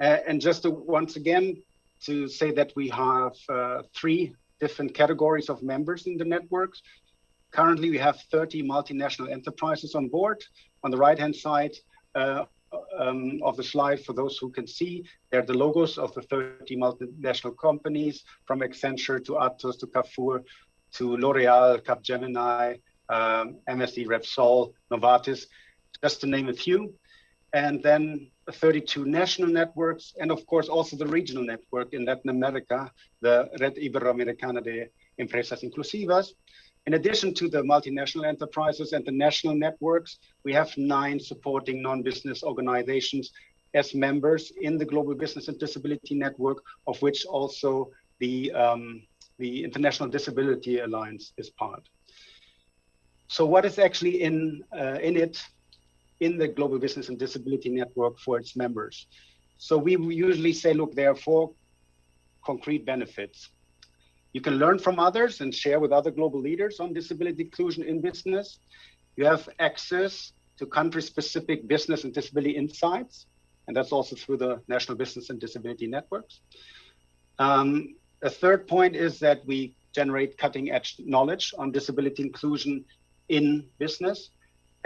Uh, and just to, once again, to say that we have uh, three different categories of members in the networks. Currently, we have 30 multinational enterprises on board. On the right-hand side, uh, um, of the slide for those who can see. They're the logos of the 30 multinational companies from Accenture to Atos to Carrefour to L'Oreal, Capgemini, um, MSD, Repsol, Novartis, just to name a few. And then 32 national networks, and of course also the regional network in Latin America, the Red Iberoamericana de Empresas Inclusivas, in addition to the multinational enterprises and the national networks, we have nine supporting non-business organizations as members in the Global Business and Disability Network, of which also the, um, the International Disability Alliance is part. So what is actually in, uh, in it in the Global Business and Disability Network for its members? So we usually say, look, there are four concrete benefits. You can learn from others and share with other global leaders on disability inclusion in business. You have access to country-specific business and disability insights. and that's also through the National Business and Disability Networks. Um, a third point is that we generate cutting edge knowledge on disability inclusion in business.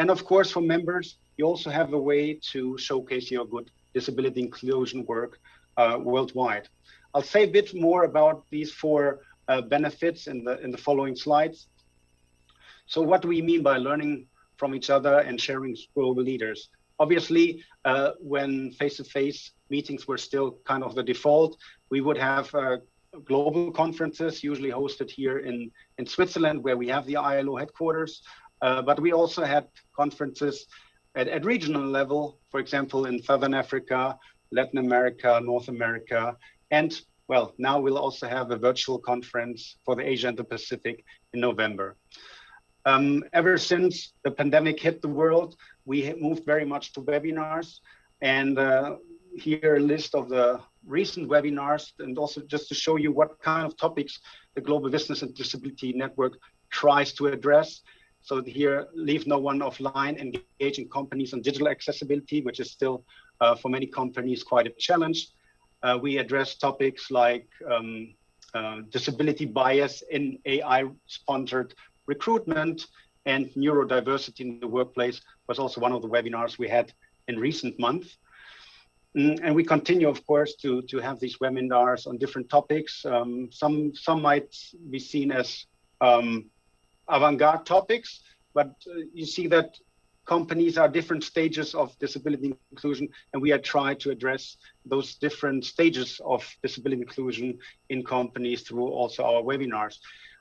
And of course, for members, you also have a way to showcase your good disability inclusion work uh, worldwide. I'll say a bit more about these four uh, benefits in the in the following slides. So what do we mean by learning from each other and sharing global leaders? Obviously, uh, when face-to-face -face meetings were still kind of the default, we would have uh, global conferences, usually hosted here in, in Switzerland, where we have the ILO headquarters. Uh, but we also had conferences at, at regional level, for example, in Southern Africa, Latin America, North America, and well, now we'll also have a virtual conference for the Asia and the Pacific in November. Um, ever since the pandemic hit the world, we moved very much to webinars. And uh, here a list of the recent webinars and also just to show you what kind of topics the Global Business and Disability Network tries to address. So here, leave no one offline, engaging companies on digital accessibility, which is still uh, for many companies quite a challenge. Uh, we address topics like um, uh, disability bias in AI-sponsored recruitment and neurodiversity in the workplace was also one of the webinars we had in recent months. Mm, and we continue, of course, to, to have these webinars on different topics. Um, some, some might be seen as um, avant-garde topics, but uh, you see that companies are different stages of disability inclusion, and we are trying to address those different stages of disability inclusion in companies through also our webinars.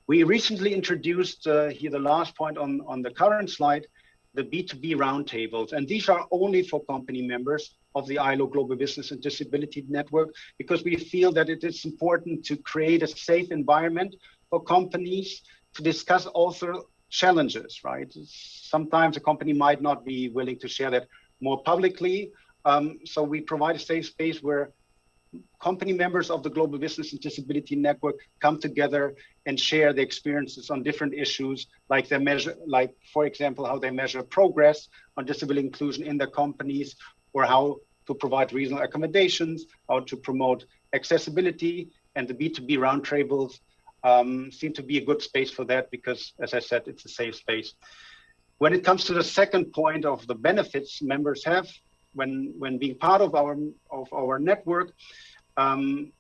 We recently introduced, uh, here the last point on, on the current slide, the B2B roundtables, and these are only for company members of the ILO Global Business and Disability Network, because we feel that it is important to create a safe environment for companies to discuss also challenges, right? Sometimes a company might not be willing to share that more publicly. Um, so we provide a safe space where company members of the Global Business and Disability Network come together and share their experiences on different issues, like they measure, like for example, how they measure progress on disability inclusion in their companies, or how to provide reasonable accommodations, how to promote accessibility, and the B2B roundtables um, seem to be a good space for that because, as I said, it's a safe space. When it comes to the second point of the benefits members have when when being part of our of our network, um,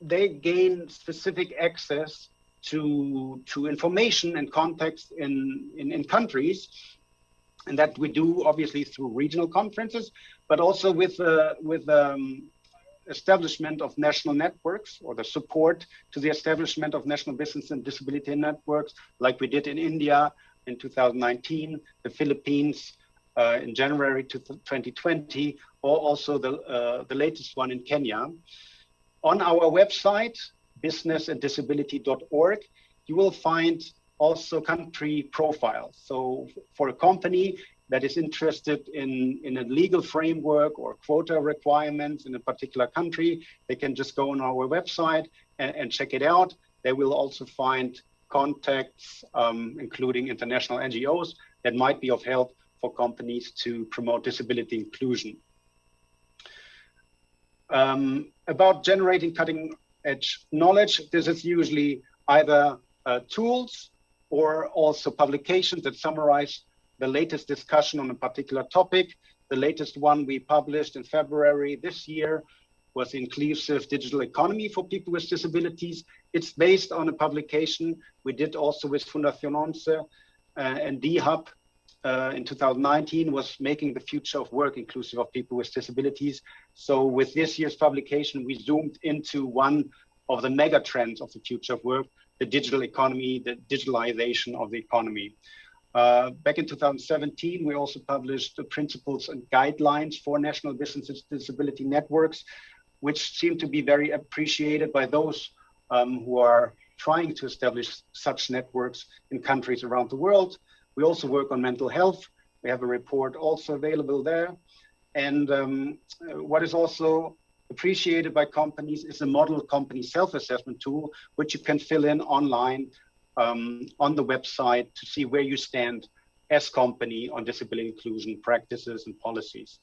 they gain specific access to to information and context in, in in countries and that we do obviously through regional conferences, but also with uh, with um, establishment of national networks or the support to the establishment of national business and disability networks, like we did in India in 2019, the Philippines uh, in January 2020, or also the uh, the latest one in Kenya. On our website, businessanddisability.org, you will find also country profiles. So for a company that is interested in, in a legal framework or quota requirements in a particular country, they can just go on our website and, and check it out. They will also find contacts, um, including international NGOs, that might be of help for companies to promote disability inclusion. Um, about generating cutting edge knowledge, this is usually either uh, tools or also publications that summarize the latest discussion on a particular topic. The latest one we published in February this year was Inclusive Digital Economy for People with Disabilities. It's based on a publication we did also with Fundación ONCE uh, and DHUB uh, in 2019 was making the future of work inclusive of people with disabilities. So with this year's publication, we zoomed into one of the mega trends of the future of work, the digital economy, the digitalization of the economy. Uh, back in 2017, we also published the principles and guidelines for national business disability networks, which seem to be very appreciated by those um, who are trying to establish such networks in countries around the world. We also work on mental health. We have a report also available there. And um, what is also appreciated by companies is a model company self-assessment tool, which you can fill in online um, on the website to see where you stand as company on disability inclusion practices and policies.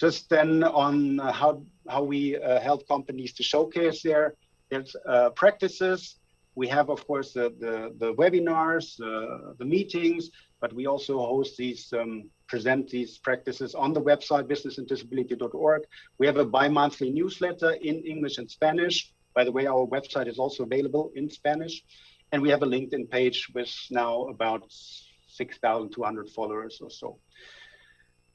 just then on how, how we uh, help companies to showcase their, their uh, practices. We have, of course, the, the, the webinars, uh, the meetings, but we also host these, um, present these practices on the website, businessanddisability.org. We have a bi-monthly newsletter in English and Spanish. By the way, our website is also available in Spanish. And we have a LinkedIn page with now about 6,200 followers or so.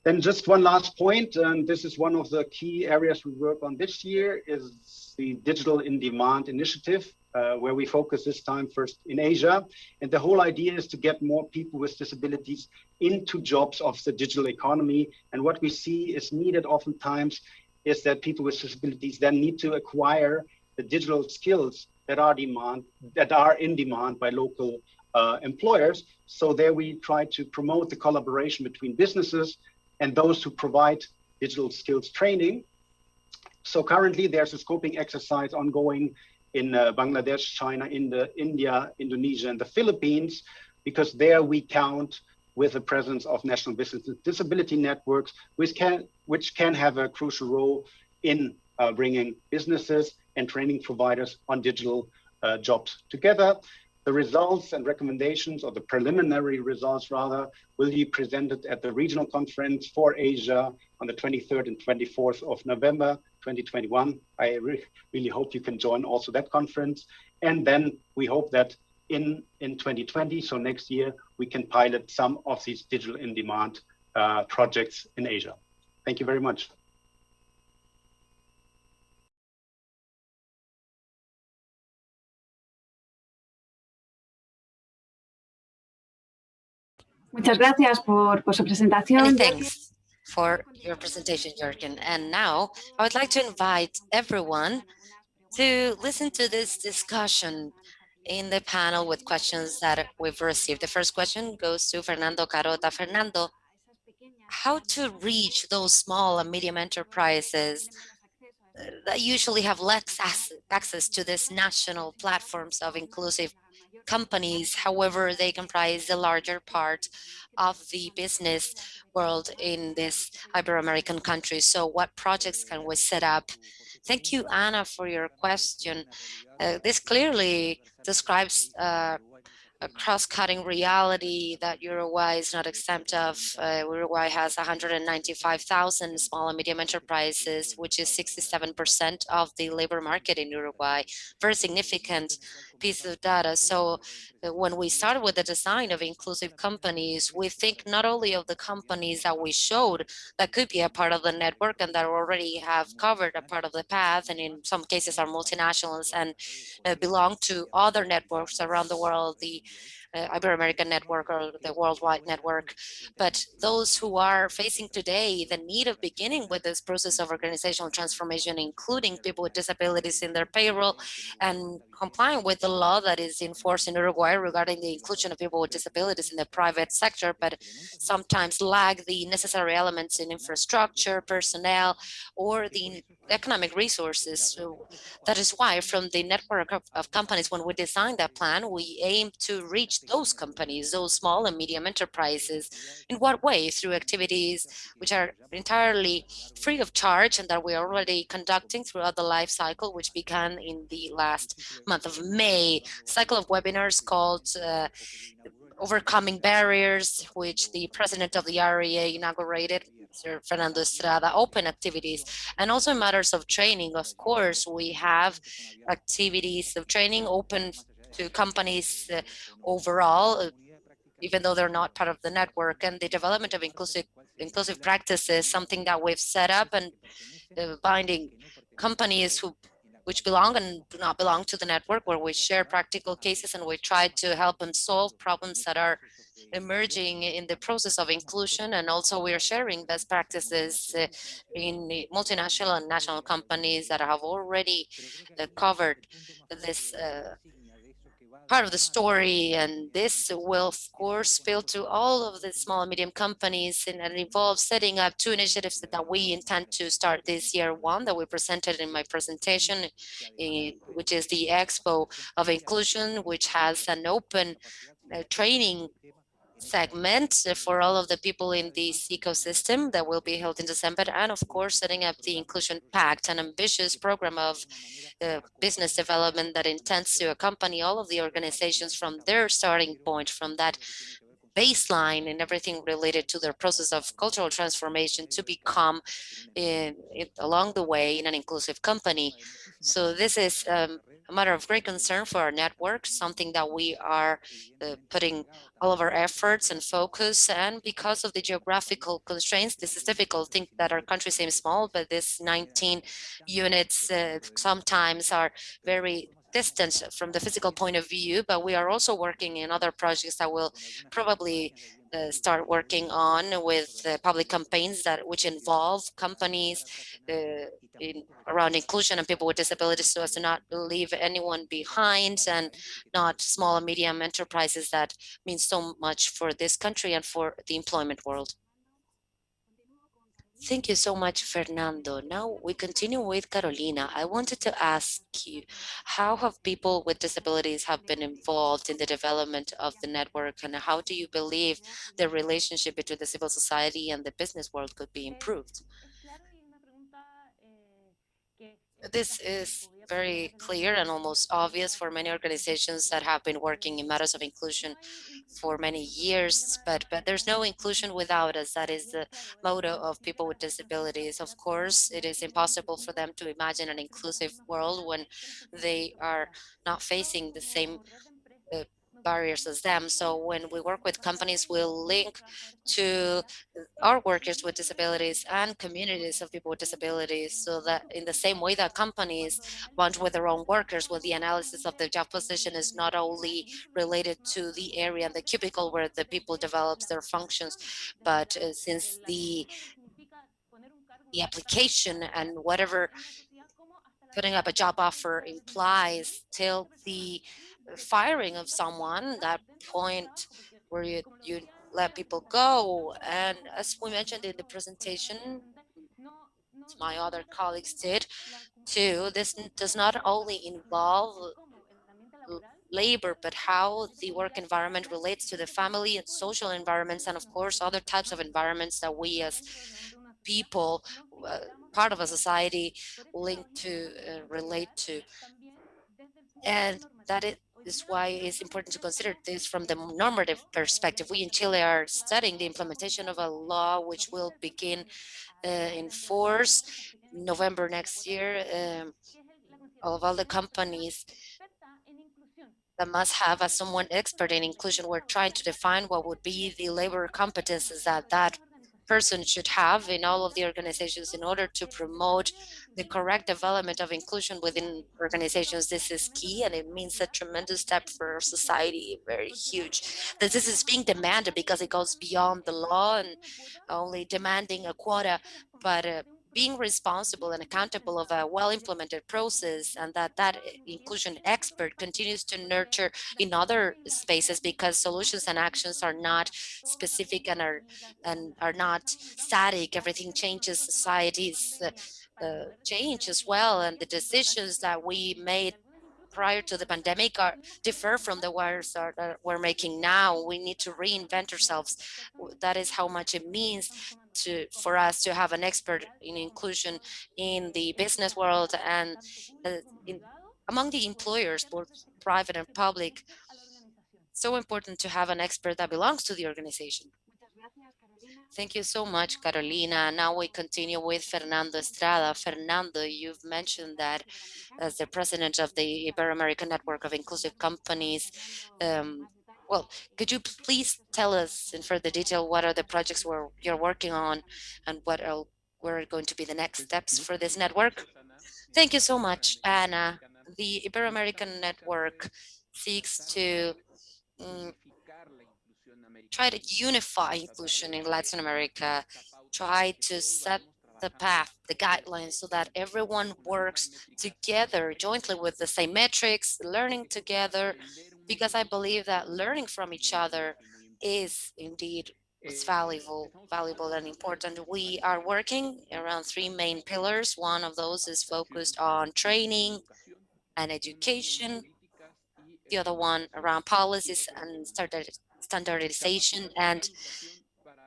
Then just one last point, and this is one of the key areas we work on this year, is the Digital in Demand initiative, uh, where we focus this time first in Asia. And the whole idea is to get more people with disabilities into jobs of the digital economy. And what we see is needed oftentimes is that people with disabilities then need to acquire the digital skills that are demand that are in demand by local uh, employers. So there we try to promote the collaboration between businesses and those who provide digital skills training. So currently there's a scoping exercise ongoing in uh, Bangladesh, China, in the, India, Indonesia, and the Philippines, because there we count with the presence of national business disability networks, which can, which can have a crucial role in uh, bringing businesses and training providers on digital uh, jobs together. The results and recommendations, or the preliminary results rather, will be presented at the regional conference for Asia on the 23rd and 24th of November 2021. I re really hope you can join also that conference. And then we hope that in, in 2020, so next year, we can pilot some of these digital in demand uh, projects in Asia. Thank you very much. Muchas gracias por, por su presentación. Thanks for your presentation, Jürgen. And now I would like to invite everyone to listen to this discussion in the panel with questions that we've received. The first question goes to Fernando Carota. Fernando, how to reach those small and medium enterprises that usually have less access to these national platforms of inclusive companies. However, they comprise the larger part of the business world in this Ibero-American country. So what projects can we set up? Thank you, Anna, for your question. Uh, this clearly describes uh, a cross-cutting reality that Uruguay is not exempt of. Uh, Uruguay has 195,000 small and medium enterprises, which is 67% of the labor market in Uruguay. Very significant piece of data. So uh, when we started with the design of inclusive companies, we think not only of the companies that we showed that could be a part of the network and that already have covered a part of the path, and in some cases are multinationals and uh, belong to other networks around the world, the Uh, Ibero-American network or the worldwide network. But those who are facing today the need of beginning with this process of organizational transformation, including people with disabilities in their payroll and complying with the law that is in force in Uruguay regarding the inclusion of people with disabilities in the private sector, but sometimes lack the necessary elements in infrastructure, personnel, or the economic resources. So that is why from the network of, of companies, when we designed that plan, we aim to reach those companies, those small and medium enterprises. In what way? Through activities which are entirely free of charge and that we are already conducting throughout the life cycle, which began in the last month of May. Cycle of webinars called uh, Overcoming Barriers, which the president of the REA inaugurated Sir Fernando Estrada, open activities, and also in matters of training, of course, we have activities of training open to companies uh, overall, uh, even though they're not part of the network, and the development of inclusive inclusive practices, something that we've set up and uh, binding companies who which belong and do not belong to the network, where we share practical cases and we try to help them solve problems that are emerging in the process of inclusion. And also we are sharing best practices uh, in multinational and national companies that have already uh, covered this uh, part of the story and this will of course spill to all of the small and medium companies and it involves setting up two initiatives that we intend to start this year. One that we presented in my presentation eh, which is the expo of inclusion which has an open uh, training segment for all of the people in this ecosystem that will be held in December. And of course, setting up the Inclusion Pact, an ambitious program of uh, business development that intends to accompany all of the organizations from their starting point, from that baseline and everything related to their process of cultural transformation to become in, in, along the way in an inclusive company. So this is um, a matter of great concern for our network, something that we are uh, putting all of our efforts and focus. And because of the geographical constraints, this is difficult. Think that our country seems small, but this 19 units uh, sometimes are very from the physical point of view, but we are also working in other projects that will probably uh, start working on with uh, public campaigns that which involve companies uh, in, around inclusion and people with disabilities so as to not leave anyone behind and not small and medium enterprises that mean so much for this country and for the employment world. Thank you so much, Fernando. Now we continue with Carolina. I wanted to ask you, how have people with disabilities have been involved in the development of the network and how do you believe the relationship between the civil society and the business world could be improved? This is very clear and almost obvious for many organizations that have been working in matters of inclusion for many years, but, but there's no inclusion without us. That is the motto of people with disabilities. Of course, it is impossible for them to imagine an inclusive world when they are not facing the same barriers as them. So when we work with companies, we'll link to our workers with disabilities and communities of people with disabilities so that in the same way that companies bond with their own workers, when the analysis of the job position is not only related to the area and the cubicle where the people develops their functions, but uh, since the the application and whatever putting up a job offer implies till the firing of someone, that point where you, you let people go. And as we mentioned in the presentation, my other colleagues did too, this does not only involve labor, but how the work environment relates to the family and social environments, and of course, other types of environments that we as people, uh, part of a society, link to, uh, relate to. And that it is why it's important to consider this from the normative perspective. We in Chile are studying the implementation of a law which will begin uh, in force November next year um, of all the companies that must have as someone expert in inclusion. We're trying to define what would be the labor competences that that person should have in all of the organizations in order to promote the correct development of inclusion within organizations. This is key and it means a tremendous step for society, very huge. That this is being demanded because it goes beyond the law and only demanding a quota, but uh, being responsible and accountable of a well-implemented process and that that inclusion expert continues to nurture in other spaces because solutions and actions are not specific and are and are not static. Everything changes societies uh, uh, change as well and the decisions that we made prior to the pandemic are differ from the ones that we're making now. We need to reinvent ourselves. That is how much it means to for us to have an expert in inclusion in the business world and uh, in, among the employers, both private and public. So important to have an expert that belongs to the organization. Thank you so much, Carolina. Now we continue with Fernando Estrada. Fernando, you've mentioned that as the president of the Ibero-American Network of Inclusive Companies, um, well, could you please tell us in further detail what are the projects you're working on and what are, are going to be the next steps for this network? Thank you so much, Anna. The Ibero-American Network seeks to um, try to unify inclusion in Latin America, try to set the path, the guidelines, so that everyone works together jointly with the same metrics, learning together, because I believe that learning from each other is indeed it's valuable, valuable and important. We are working around three main pillars. One of those is focused on training and education. The other one around policies and standardization and,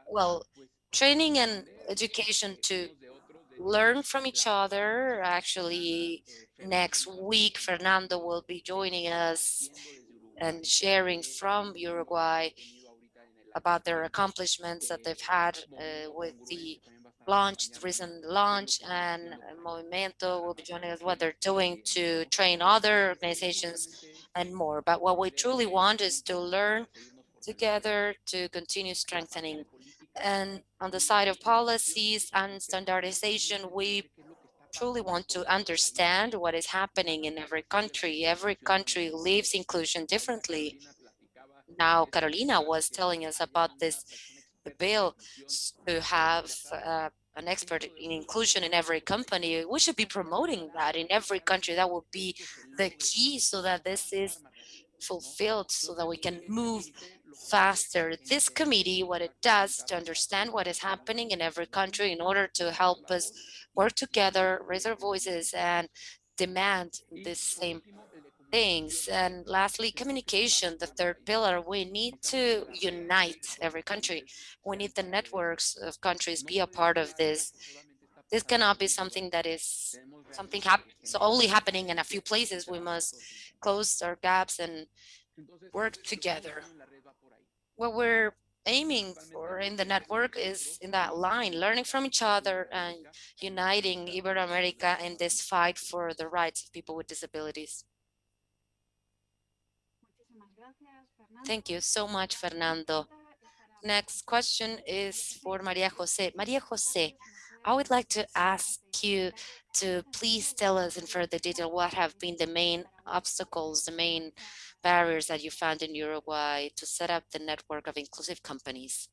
well, training and education to learn from each other. Actually, next week, Fernando will be joining us and sharing from Uruguay about their accomplishments that they've had uh, with the launch, recent launch, and Movimiento will be joining us what they're doing to train other organizations and more. But what we truly want is to learn together to continue strengthening. And on the side of policies and standardization, we truly want to understand what is happening in every country. Every country lives inclusion differently. Now, Carolina was telling us about this bill to have uh, an expert in inclusion in every company. We should be promoting that in every country. That would be the key so that this is fulfilled so that we can move faster. This committee, what it does to understand what is happening in every country in order to help us work together, raise our voices and demand the same things. And lastly, communication, the third pillar, we need to unite every country. We need the networks of countries be a part of this. This cannot be something that is something hap so only happening in a few places. We must close our gaps and work together. What we're aiming for in the network is in that line, learning from each other and uniting Iberoamerica in this fight for the rights of people with disabilities. Thank you so much, Fernando. Next question is for Maria Jose. Maria Jose, I would like to ask you to please tell us in further detail what have been the main obstacles, the main barriers that you found in Uruguay to set up the network of inclusive companies.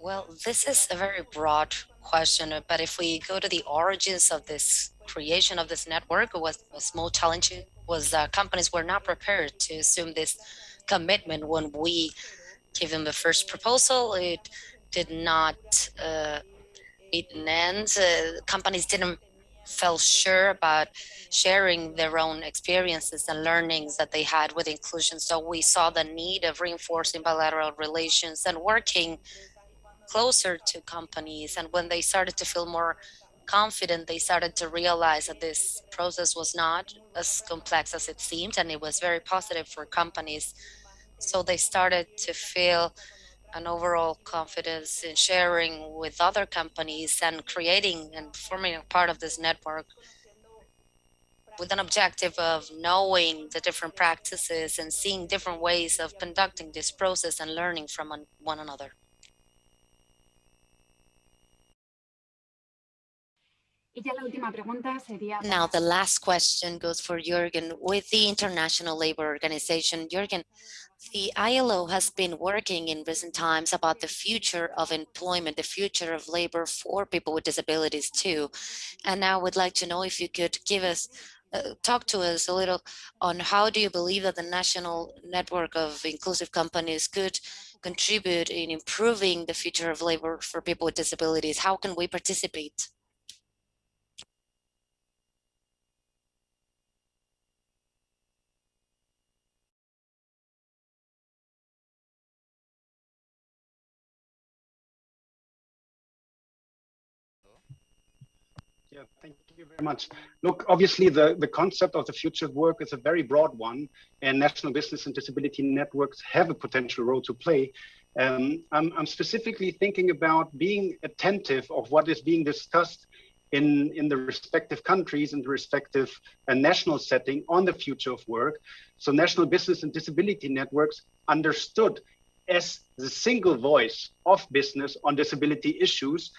Well, this is a very broad question, but if we go to the origins of this creation of this network, was small challenge was that companies were not prepared to assume this commitment when we gave them the first proposal. It did not uh, ends. Uh, companies didn't feel sure about sharing their own experiences and learnings that they had with inclusion. So we saw the need of reinforcing bilateral relations and working closer to companies. And when they started to feel more confident, they started to realize that this process was not as complex as it seemed, and it was very positive for companies. So they started to feel an overall confidence in sharing with other companies and creating and forming a part of this network with an objective of knowing the different practices and seeing different ways of conducting this process and learning from one another. Now, the last question goes for Jürgen. With the International Labor Organization, Jürgen, the ILO has been working in recent times about the future of employment, the future of labor for people with disabilities too. And now would like to know if you could give us, uh, talk to us a little on how do you believe that the national network of inclusive companies could contribute in improving the future of labor for people with disabilities? How can we participate? Yeah, thank you very much. Look, obviously the, the concept of the future of work is a very broad one and national business and disability networks have a potential role to play. Um, I'm, I'm specifically thinking about being attentive of what is being discussed in, in the respective countries and the respective uh, national setting on the future of work. So national business and disability networks understood as the single voice of business on disability issues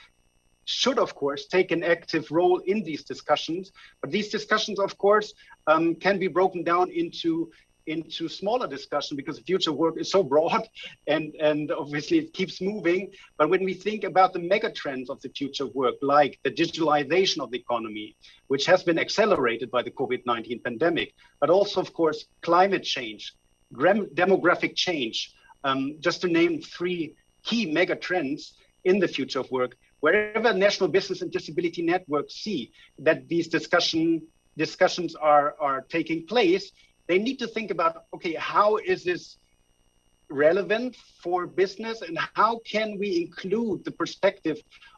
should, of course, take an active role in these discussions. But these discussions, of course, um, can be broken down into into smaller discussion because the future work is so broad and and obviously it keeps moving but when we think about the mega trends of the future work like the digitalization of the economy which has been accelerated by the covid-19 pandemic but also of course climate change demographic change um, just to name three key mega trends in the future of work wherever national business and disability networks see that these discussion discussions are, are taking place, they need to think about, okay, how is this relevant for business and how can we include the perspective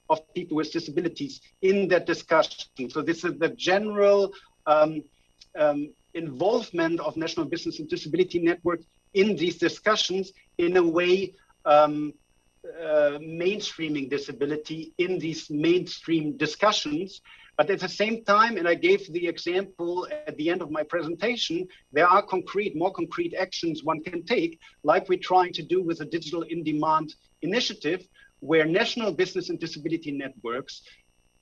of people with disabilities in that discussion? So this is the general um, um, involvement of National Business and Disability Network in these discussions in a way um, uh, mainstreaming disability in these mainstream discussions. But at the same time, and I gave the example at the end of my presentation, there are concrete, more concrete actions one can take, like we're trying to do with the Digital in-Demand initiative, where national business and disability networks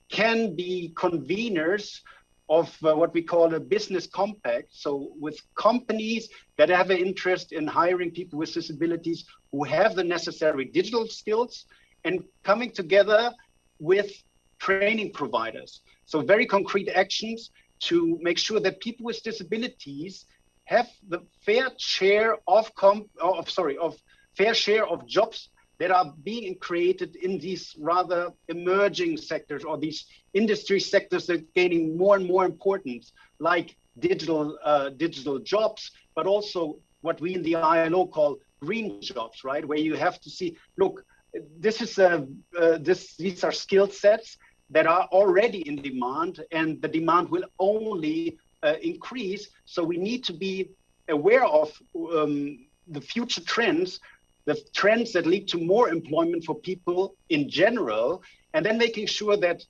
can be conveners of uh, what we call a business compact. So with companies that have an interest in hiring people with disabilities who have the necessary digital skills and coming together with training providers. So very concrete actions to make sure that people with disabilities have the fair share of comp of sorry of fair share of jobs that are being created in these rather emerging sectors or these industry sectors that are gaining more and more importance, like digital uh, digital jobs, but also what we in the ILO call green jobs, right? Where you have to see, look, this is a uh, this these are skill sets that are already in demand, and the demand will only uh, increase. So we need to be aware of um, the future trends the trends that lead to more employment for people in general, and then making sure that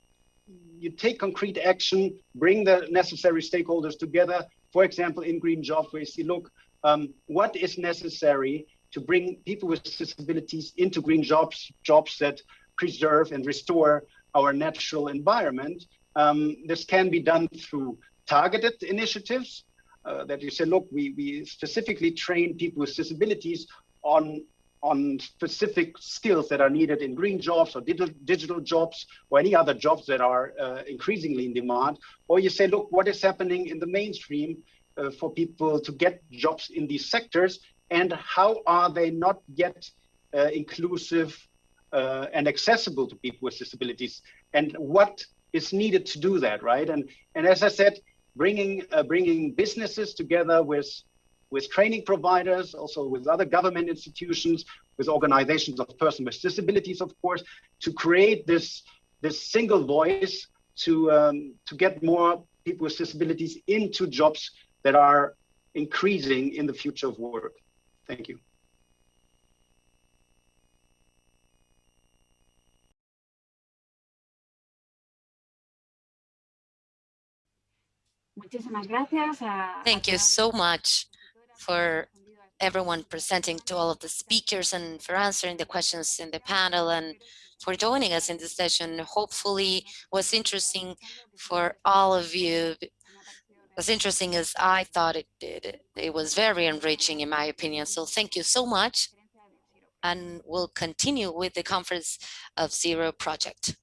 you take concrete action, bring the necessary stakeholders together. For example, in Green Jobs, where you see, look, um, what is necessary to bring people with disabilities into green jobs, jobs that preserve and restore our natural environment. Um, this can be done through targeted initiatives uh, that you say, look, we, we specifically train people with disabilities on on specific skills that are needed in green jobs or digital, digital jobs or any other jobs that are uh, increasingly in demand. Or you say, look, what is happening in the mainstream uh, for people to get jobs in these sectors and how are they not yet uh, inclusive uh, and accessible to people with disabilities and what is needed to do that, right? And, and as I said, bringing, uh, bringing businesses together with with training providers, also with other government institutions, with organizations of persons with disabilities, of course, to create this, this single voice to, um, to get more people with disabilities into jobs that are increasing in the future of work. Thank you. Thank you so much for everyone presenting to all of the speakers and for answering the questions in the panel and for joining us in this session. Hopefully was interesting for all of you. As interesting as I thought it did. It was very enriching in my opinion. So thank you so much. And we'll continue with the conference of Zero Project.